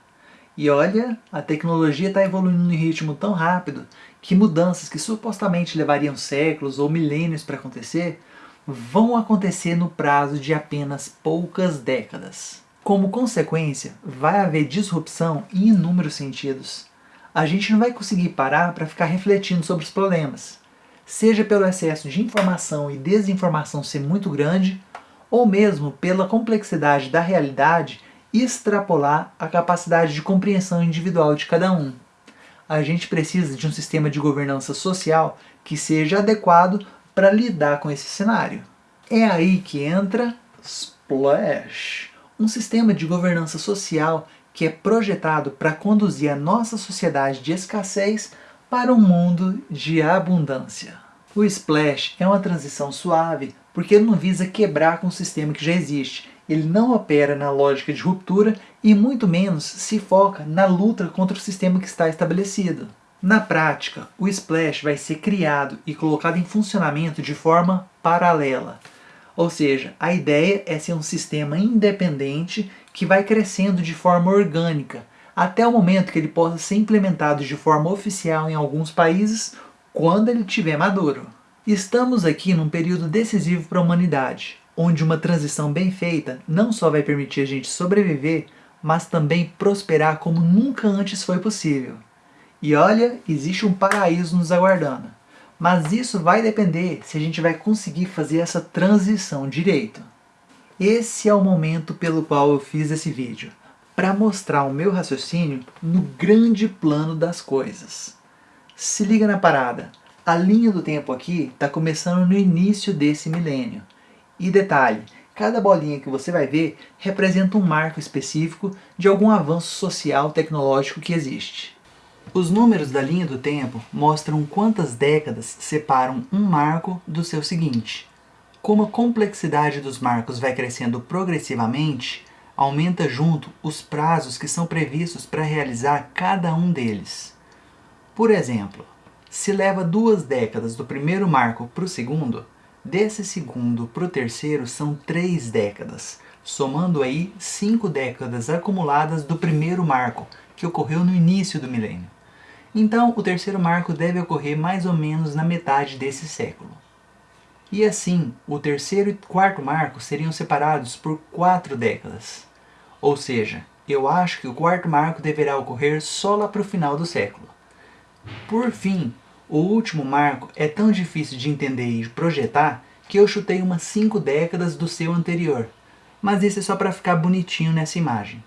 E olha, a tecnologia está evoluindo em ritmo tão rápido que mudanças que supostamente levariam séculos ou milênios para acontecer vão acontecer no prazo de apenas poucas décadas. Como consequência, vai haver disrupção em inúmeros sentidos. A gente não vai conseguir parar para ficar refletindo sobre os problemas seja pelo excesso de informação e desinformação ser muito grande, ou mesmo pela complexidade da realidade extrapolar a capacidade de compreensão individual de cada um. A gente precisa de um sistema de governança social que seja adequado para lidar com esse cenário. É aí que entra Splash, um sistema de governança social que é projetado para conduzir a nossa sociedade de escassez para um mundo de abundância. O Splash é uma transição suave porque ele não visa quebrar com o sistema que já existe. Ele não opera na lógica de ruptura e muito menos se foca na luta contra o sistema que está estabelecido. Na prática, o Splash vai ser criado e colocado em funcionamento de forma paralela. Ou seja, a ideia é ser um sistema independente que vai crescendo de forma orgânica, até o momento que ele possa ser implementado de forma oficial em alguns países, quando ele estiver maduro. Estamos aqui num período decisivo para a humanidade, onde uma transição bem feita não só vai permitir a gente sobreviver, mas também prosperar como nunca antes foi possível. E olha, existe um paraíso nos aguardando. Mas isso vai depender se a gente vai conseguir fazer essa transição direito. Esse é o momento pelo qual eu fiz esse vídeo para mostrar o meu raciocínio no grande plano das coisas. Se liga na parada, a linha do tempo aqui está começando no início desse milênio. E detalhe, cada bolinha que você vai ver representa um marco específico de algum avanço social tecnológico que existe. Os números da linha do tempo mostram quantas décadas separam um marco do seu seguinte. Como a complexidade dos marcos vai crescendo progressivamente, aumenta junto os prazos que são previstos para realizar cada um deles. Por exemplo, se leva duas décadas do primeiro marco para o segundo, desse segundo para o terceiro são três décadas, somando aí cinco décadas acumuladas do primeiro marco, que ocorreu no início do milênio. Então, o terceiro marco deve ocorrer mais ou menos na metade desse século. E assim, o terceiro e quarto marco seriam separados por quatro décadas. Ou seja, eu acho que o quarto marco deverá ocorrer só lá para o final do século. Por fim, o último marco é tão difícil de entender e projetar que eu chutei umas 5 décadas do seu anterior. Mas isso é só para ficar bonitinho nessa imagem.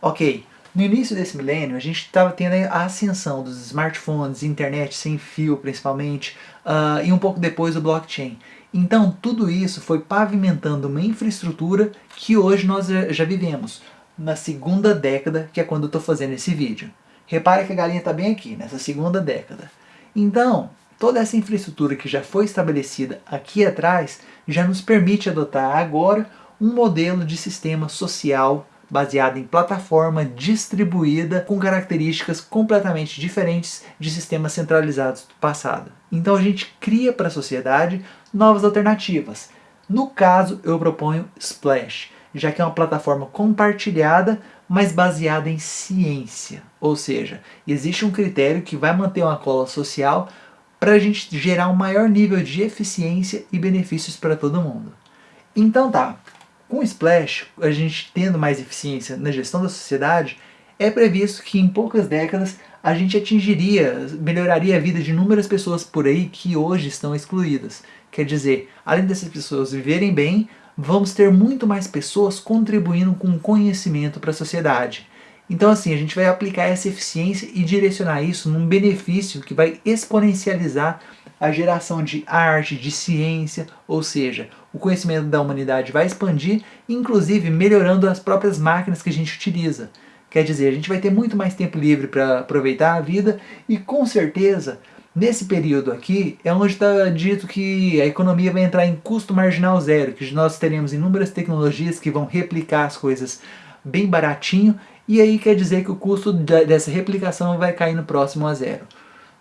Ok, no início desse milênio, a gente estava tendo a ascensão dos smartphones, internet sem fio principalmente, uh, e um pouco depois o blockchain. Então tudo isso foi pavimentando uma infraestrutura que hoje nós já vivemos, na segunda década, que é quando eu estou fazendo esse vídeo. Repare que a galinha está bem aqui, nessa segunda década. Então, toda essa infraestrutura que já foi estabelecida aqui atrás já nos permite adotar agora um modelo de sistema social baseada em plataforma distribuída com características completamente diferentes de sistemas centralizados do passado. Então a gente cria para a sociedade novas alternativas. No caso, eu proponho Splash, já que é uma plataforma compartilhada, mas baseada em ciência. Ou seja, existe um critério que vai manter uma cola social para a gente gerar um maior nível de eficiência e benefícios para todo mundo. Então tá, com o Splash, a gente tendo mais eficiência na gestão da sociedade, é previsto que em poucas décadas a gente atingiria, melhoraria a vida de inúmeras pessoas por aí que hoje estão excluídas. Quer dizer, além dessas pessoas viverem bem, vamos ter muito mais pessoas contribuindo com conhecimento para a sociedade. Então assim, a gente vai aplicar essa eficiência e direcionar isso num benefício que vai exponencializar a geração de arte, de ciência, ou seja, o conhecimento da humanidade vai expandir, inclusive melhorando as próprias máquinas que a gente utiliza. Quer dizer, a gente vai ter muito mais tempo livre para aproveitar a vida e com certeza, nesse período aqui, é onde está dito que a economia vai entrar em custo marginal zero, que nós teremos inúmeras tecnologias que vão replicar as coisas bem baratinho, e aí quer dizer que o custo dessa replicação vai cair no próximo a zero.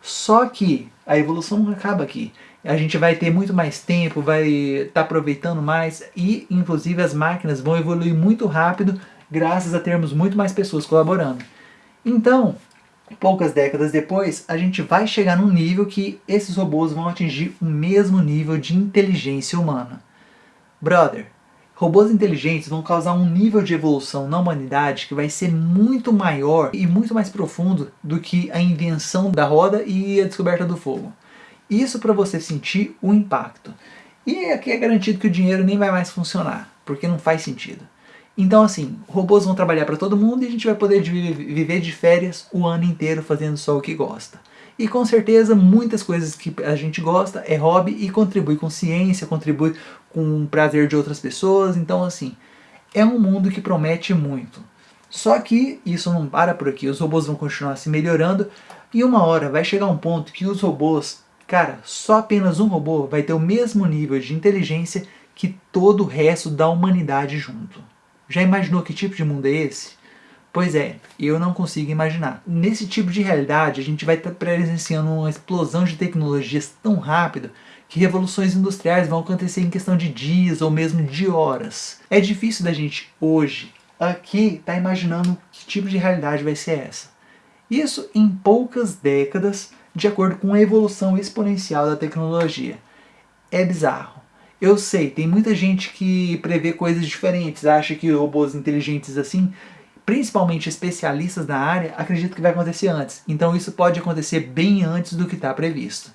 Só que a evolução não acaba aqui a gente vai ter muito mais tempo, vai estar tá aproveitando mais e inclusive as máquinas vão evoluir muito rápido graças a termos muito mais pessoas colaborando. Então, poucas décadas depois, a gente vai chegar num nível que esses robôs vão atingir o mesmo nível de inteligência humana. Brother, robôs inteligentes vão causar um nível de evolução na humanidade que vai ser muito maior e muito mais profundo do que a invenção da roda e a descoberta do fogo. Isso para você sentir o impacto. E aqui é garantido que o dinheiro nem vai mais funcionar, porque não faz sentido. Então assim, robôs vão trabalhar para todo mundo e a gente vai poder viver de férias o ano inteiro fazendo só o que gosta. E com certeza muitas coisas que a gente gosta é hobby e contribui com ciência, contribui com o prazer de outras pessoas, então assim, é um mundo que promete muito. Só que isso não para por aqui, os robôs vão continuar se melhorando e uma hora vai chegar um ponto que os robôs Cara, só apenas um robô vai ter o mesmo nível de inteligência que todo o resto da humanidade junto. Já imaginou que tipo de mundo é esse? Pois é, eu não consigo imaginar. Nesse tipo de realidade, a gente vai estar presenciando uma explosão de tecnologias tão rápida que revoluções industriais vão acontecer em questão de dias ou mesmo de horas. É difícil da gente, hoje, aqui, estar tá imaginando que tipo de realidade vai ser essa. Isso em poucas décadas de acordo com a evolução exponencial da tecnologia. É bizarro. Eu sei, tem muita gente que prevê coisas diferentes, acha que robôs inteligentes assim, principalmente especialistas na área, acreditam que vai acontecer antes. Então isso pode acontecer bem antes do que está previsto.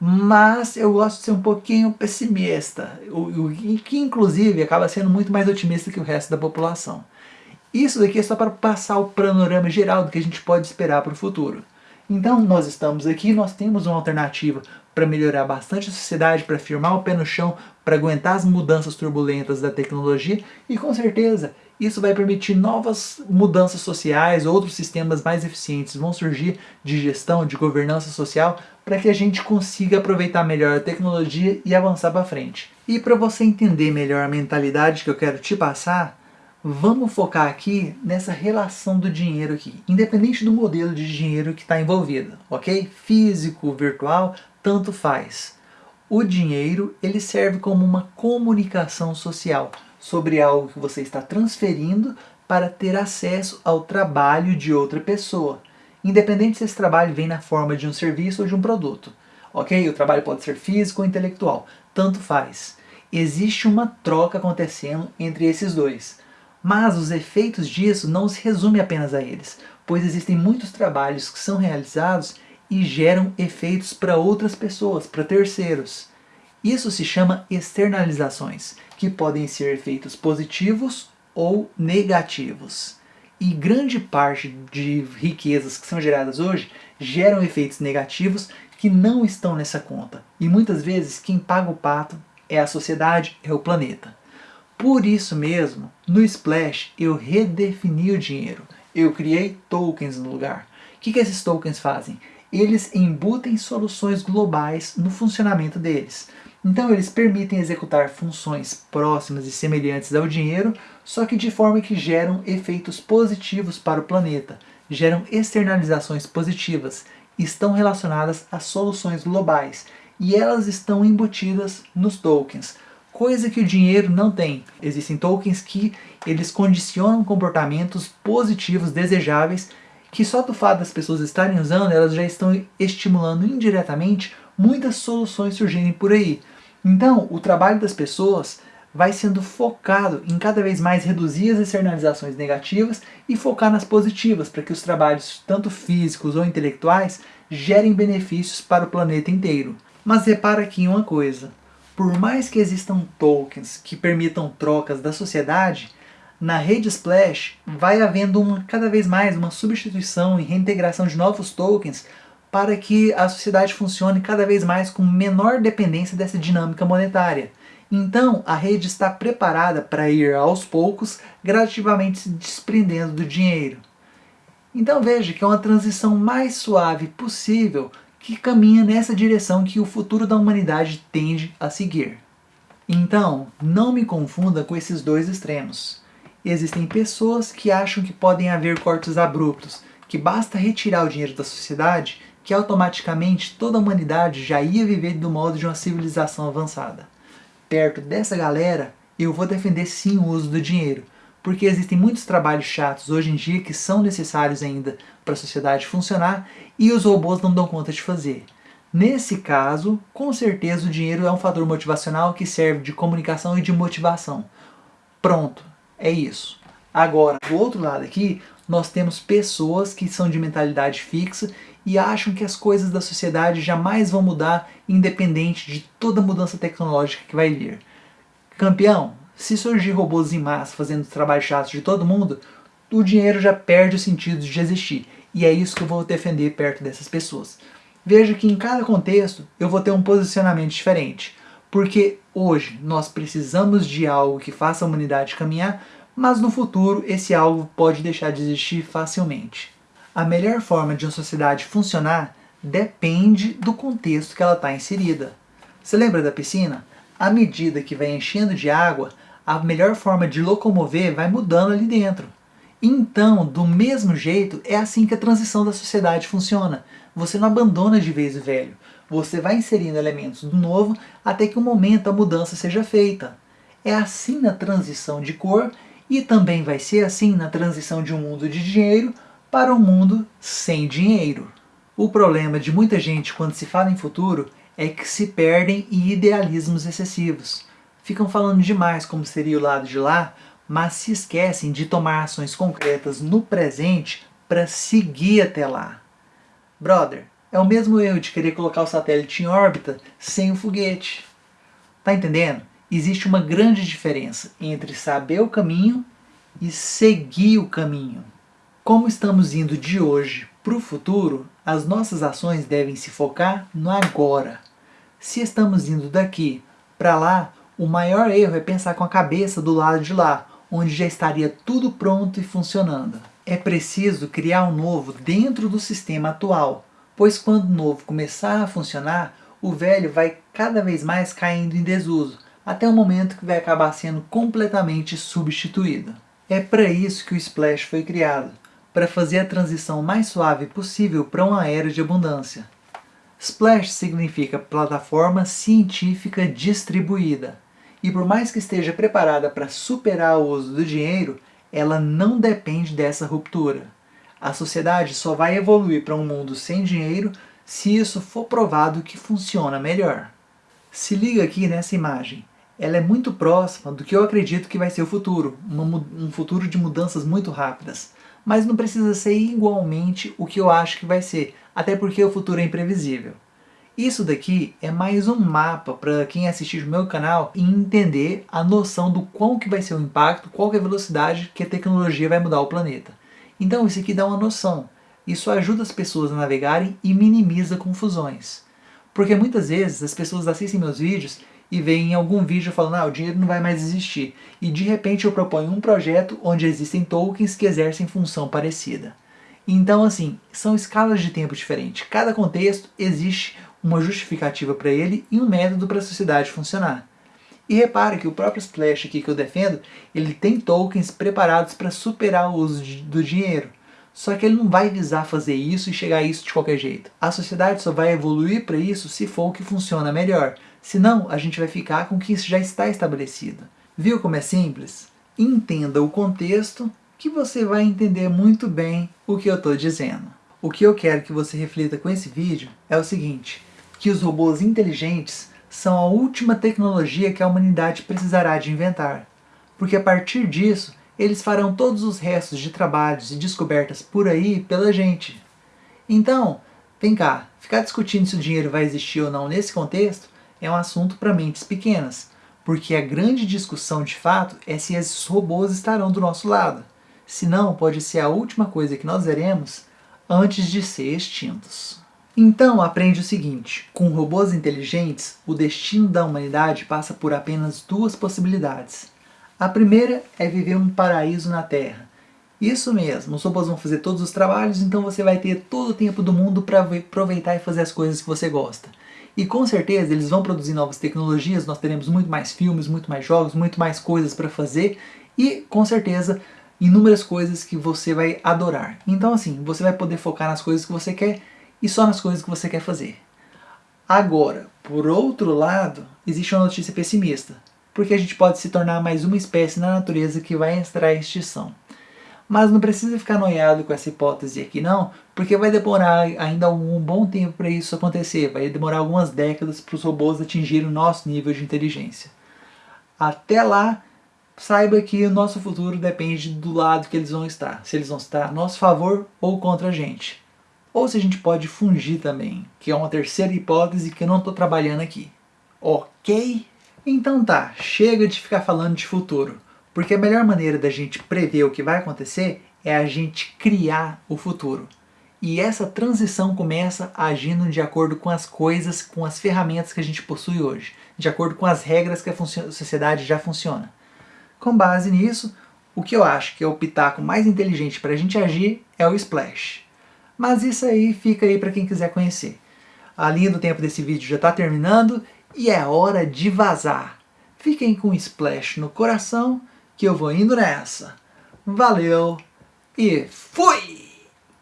Mas eu gosto de ser um pouquinho pessimista, o, que inclusive acaba sendo muito mais otimista que o resto da população. Isso daqui é só para passar o panorama geral do que a gente pode esperar para o futuro. Então nós estamos aqui, nós temos uma alternativa para melhorar bastante a sociedade, para firmar o pé no chão, para aguentar as mudanças turbulentas da tecnologia e com certeza isso vai permitir novas mudanças sociais, outros sistemas mais eficientes vão surgir de gestão, de governança social, para que a gente consiga aproveitar melhor a tecnologia e avançar para frente. E para você entender melhor a mentalidade que eu quero te passar, Vamos focar aqui nessa relação do dinheiro aqui, independente do modelo de dinheiro que está envolvido, ok? Físico, virtual, tanto faz. O dinheiro ele serve como uma comunicação social sobre algo que você está transferindo para ter acesso ao trabalho de outra pessoa, independente se esse trabalho vem na forma de um serviço ou de um produto. Ok? O trabalho pode ser físico ou intelectual, tanto faz. Existe uma troca acontecendo entre esses dois. Mas os efeitos disso não se resumem apenas a eles, pois existem muitos trabalhos que são realizados e geram efeitos para outras pessoas, para terceiros. Isso se chama externalizações, que podem ser efeitos positivos ou negativos. E grande parte de riquezas que são geradas hoje geram efeitos negativos que não estão nessa conta. E muitas vezes quem paga o pato é a sociedade, é o planeta. Por isso mesmo, no Splash eu redefini o dinheiro. Eu criei tokens no lugar. O que, que esses tokens fazem? Eles embutem soluções globais no funcionamento deles. Então eles permitem executar funções próximas e semelhantes ao dinheiro, só que de forma que geram efeitos positivos para o planeta, geram externalizações positivas, estão relacionadas a soluções globais, e elas estão embutidas nos tokens, coisa que o dinheiro não tem. Existem tokens que eles condicionam comportamentos positivos, desejáveis, que só do fato das pessoas estarem usando, elas já estão estimulando indiretamente muitas soluções surgirem por aí. Então, o trabalho das pessoas vai sendo focado em cada vez mais reduzir as externalizações negativas e focar nas positivas, para que os trabalhos, tanto físicos ou intelectuais, gerem benefícios para o planeta inteiro. Mas repara aqui em uma coisa, por mais que existam tokens que permitam trocas da sociedade, na rede Splash vai havendo uma, cada vez mais uma substituição e reintegração de novos tokens para que a sociedade funcione cada vez mais com menor dependência dessa dinâmica monetária. Então, a rede está preparada para ir aos poucos, gradativamente se desprendendo do dinheiro. Então veja que é uma transição mais suave possível que caminha nessa direção que o futuro da humanidade tende a seguir. Então, não me confunda com esses dois extremos. Existem pessoas que acham que podem haver cortes abruptos, que basta retirar o dinheiro da sociedade que automaticamente toda a humanidade já ia viver do modo de uma civilização avançada. Perto dessa galera, eu vou defender sim o uso do dinheiro, porque existem muitos trabalhos chatos hoje em dia que são necessários ainda para a sociedade funcionar e os robôs não dão conta de fazer. Nesse caso, com certeza o dinheiro é um fator motivacional que serve de comunicação e de motivação. Pronto, é isso. Agora, do outro lado aqui, nós temos pessoas que são de mentalidade fixa e acham que as coisas da sociedade jamais vão mudar independente de toda mudança tecnológica que vai vir. Campeão, se surgir robôs em massa fazendo trabalho chato de todo mundo, o dinheiro já perde o sentido de existir. E é isso que eu vou defender perto dessas pessoas. Veja que em cada contexto eu vou ter um posicionamento diferente. Porque hoje nós precisamos de algo que faça a humanidade caminhar, mas no futuro esse algo pode deixar de existir facilmente. A melhor forma de uma sociedade funcionar depende do contexto que ela está inserida. Você lembra da piscina? À medida que vai enchendo de água, a melhor forma de locomover vai mudando ali dentro. Então, do mesmo jeito, é assim que a transição da sociedade funciona. Você não abandona de vez o velho. Você vai inserindo elementos do novo até que o momento a mudança seja feita. É assim na transição de cor e também vai ser assim na transição de um mundo de dinheiro para um mundo sem dinheiro. O problema de muita gente quando se fala em futuro é que se perdem em idealismos excessivos. Ficam falando demais como seria o lado de lá, mas se esquecem de tomar ações concretas no presente para seguir até lá. Brother, é o mesmo erro de querer colocar o satélite em órbita sem o foguete. Tá entendendo? existe uma grande diferença entre saber o caminho e seguir o caminho. Como estamos indo de hoje para o futuro, as nossas ações devem se focar no agora. Se estamos indo daqui para lá, o maior erro é pensar com a cabeça do lado de lá, onde já estaria tudo pronto e funcionando. É preciso criar um novo dentro do sistema atual, pois quando o novo começar a funcionar, o velho vai cada vez mais caindo em desuso, até o momento que vai acabar sendo completamente substituído. É para isso que o Splash foi criado, para fazer a transição mais suave possível para uma era de abundância. Splash significa plataforma científica distribuída, e por mais que esteja preparada para superar o uso do dinheiro, ela não depende dessa ruptura. A sociedade só vai evoluir para um mundo sem dinheiro se isso for provado que funciona melhor. Se liga aqui nessa imagem ela é muito próxima do que eu acredito que vai ser o futuro, um futuro de mudanças muito rápidas. Mas não precisa ser igualmente o que eu acho que vai ser, até porque o futuro é imprevisível. Isso daqui é mais um mapa para quem assistir o meu canal e entender a noção do qual que vai ser o impacto, qual que é a velocidade que a tecnologia vai mudar o planeta. Então isso aqui dá uma noção. Isso ajuda as pessoas a navegarem e minimiza confusões. Porque muitas vezes as pessoas assistem meus vídeos e vem em algum vídeo falando ah, o dinheiro não vai mais existir. E de repente eu proponho um projeto onde existem tokens que exercem função parecida. Então assim, são escalas de tempo diferentes. Cada contexto existe uma justificativa para ele e um método para a sociedade funcionar. E repare que o próprio Splash aqui que eu defendo, ele tem tokens preparados para superar o uso do dinheiro. Só que ele não vai visar fazer isso e chegar a isso de qualquer jeito. A sociedade só vai evoluir para isso se for o que funciona melhor. Senão, a gente vai ficar com o que já está estabelecido. Viu como é simples? Entenda o contexto que você vai entender muito bem o que eu estou dizendo. O que eu quero que você reflita com esse vídeo é o seguinte, que os robôs inteligentes são a última tecnologia que a humanidade precisará de inventar, porque a partir disso, eles farão todos os restos de trabalhos e descobertas por aí pela gente. Então, vem cá, ficar discutindo se o dinheiro vai existir ou não nesse contexto é um assunto para mentes pequenas, porque a grande discussão de fato é se esses robôs estarão do nosso lado. Senão, pode ser a última coisa que nós veremos antes de ser extintos. Então aprende o seguinte, com robôs inteligentes, o destino da humanidade passa por apenas duas possibilidades. A primeira é viver um paraíso na Terra. Isso mesmo, os robôs vão fazer todos os trabalhos, então você vai ter todo o tempo do mundo para aproveitar e fazer as coisas que você gosta. E com certeza eles vão produzir novas tecnologias, nós teremos muito mais filmes, muito mais jogos, muito mais coisas para fazer e com certeza inúmeras coisas que você vai adorar. Então assim, você vai poder focar nas coisas que você quer e só nas coisas que você quer fazer. Agora, por outro lado, existe uma notícia pessimista, porque a gente pode se tornar mais uma espécie na natureza que vai entrar em extinção. Mas não precisa ficar noiado com essa hipótese aqui não, porque vai demorar ainda um bom tempo para isso acontecer, vai demorar algumas décadas para os robôs atingirem o nosso nível de inteligência. Até lá, saiba que o nosso futuro depende do lado que eles vão estar, se eles vão estar a nosso favor ou contra a gente ou se a gente pode fungir também, que é uma terceira hipótese que eu não estou trabalhando aqui. Ok? Então tá, chega de ficar falando de futuro, porque a melhor maneira da gente prever o que vai acontecer é a gente criar o futuro. E essa transição começa agindo de acordo com as coisas, com as ferramentas que a gente possui hoje, de acordo com as regras que a sociedade já funciona. Com base nisso, o que eu acho que é o pitaco mais inteligente para a gente agir é o Splash. Mas isso aí fica aí para quem quiser conhecer. A linha do tempo desse vídeo já está terminando e é hora de vazar. Fiquem com um splash no coração que eu vou indo nessa. Valeu e fui!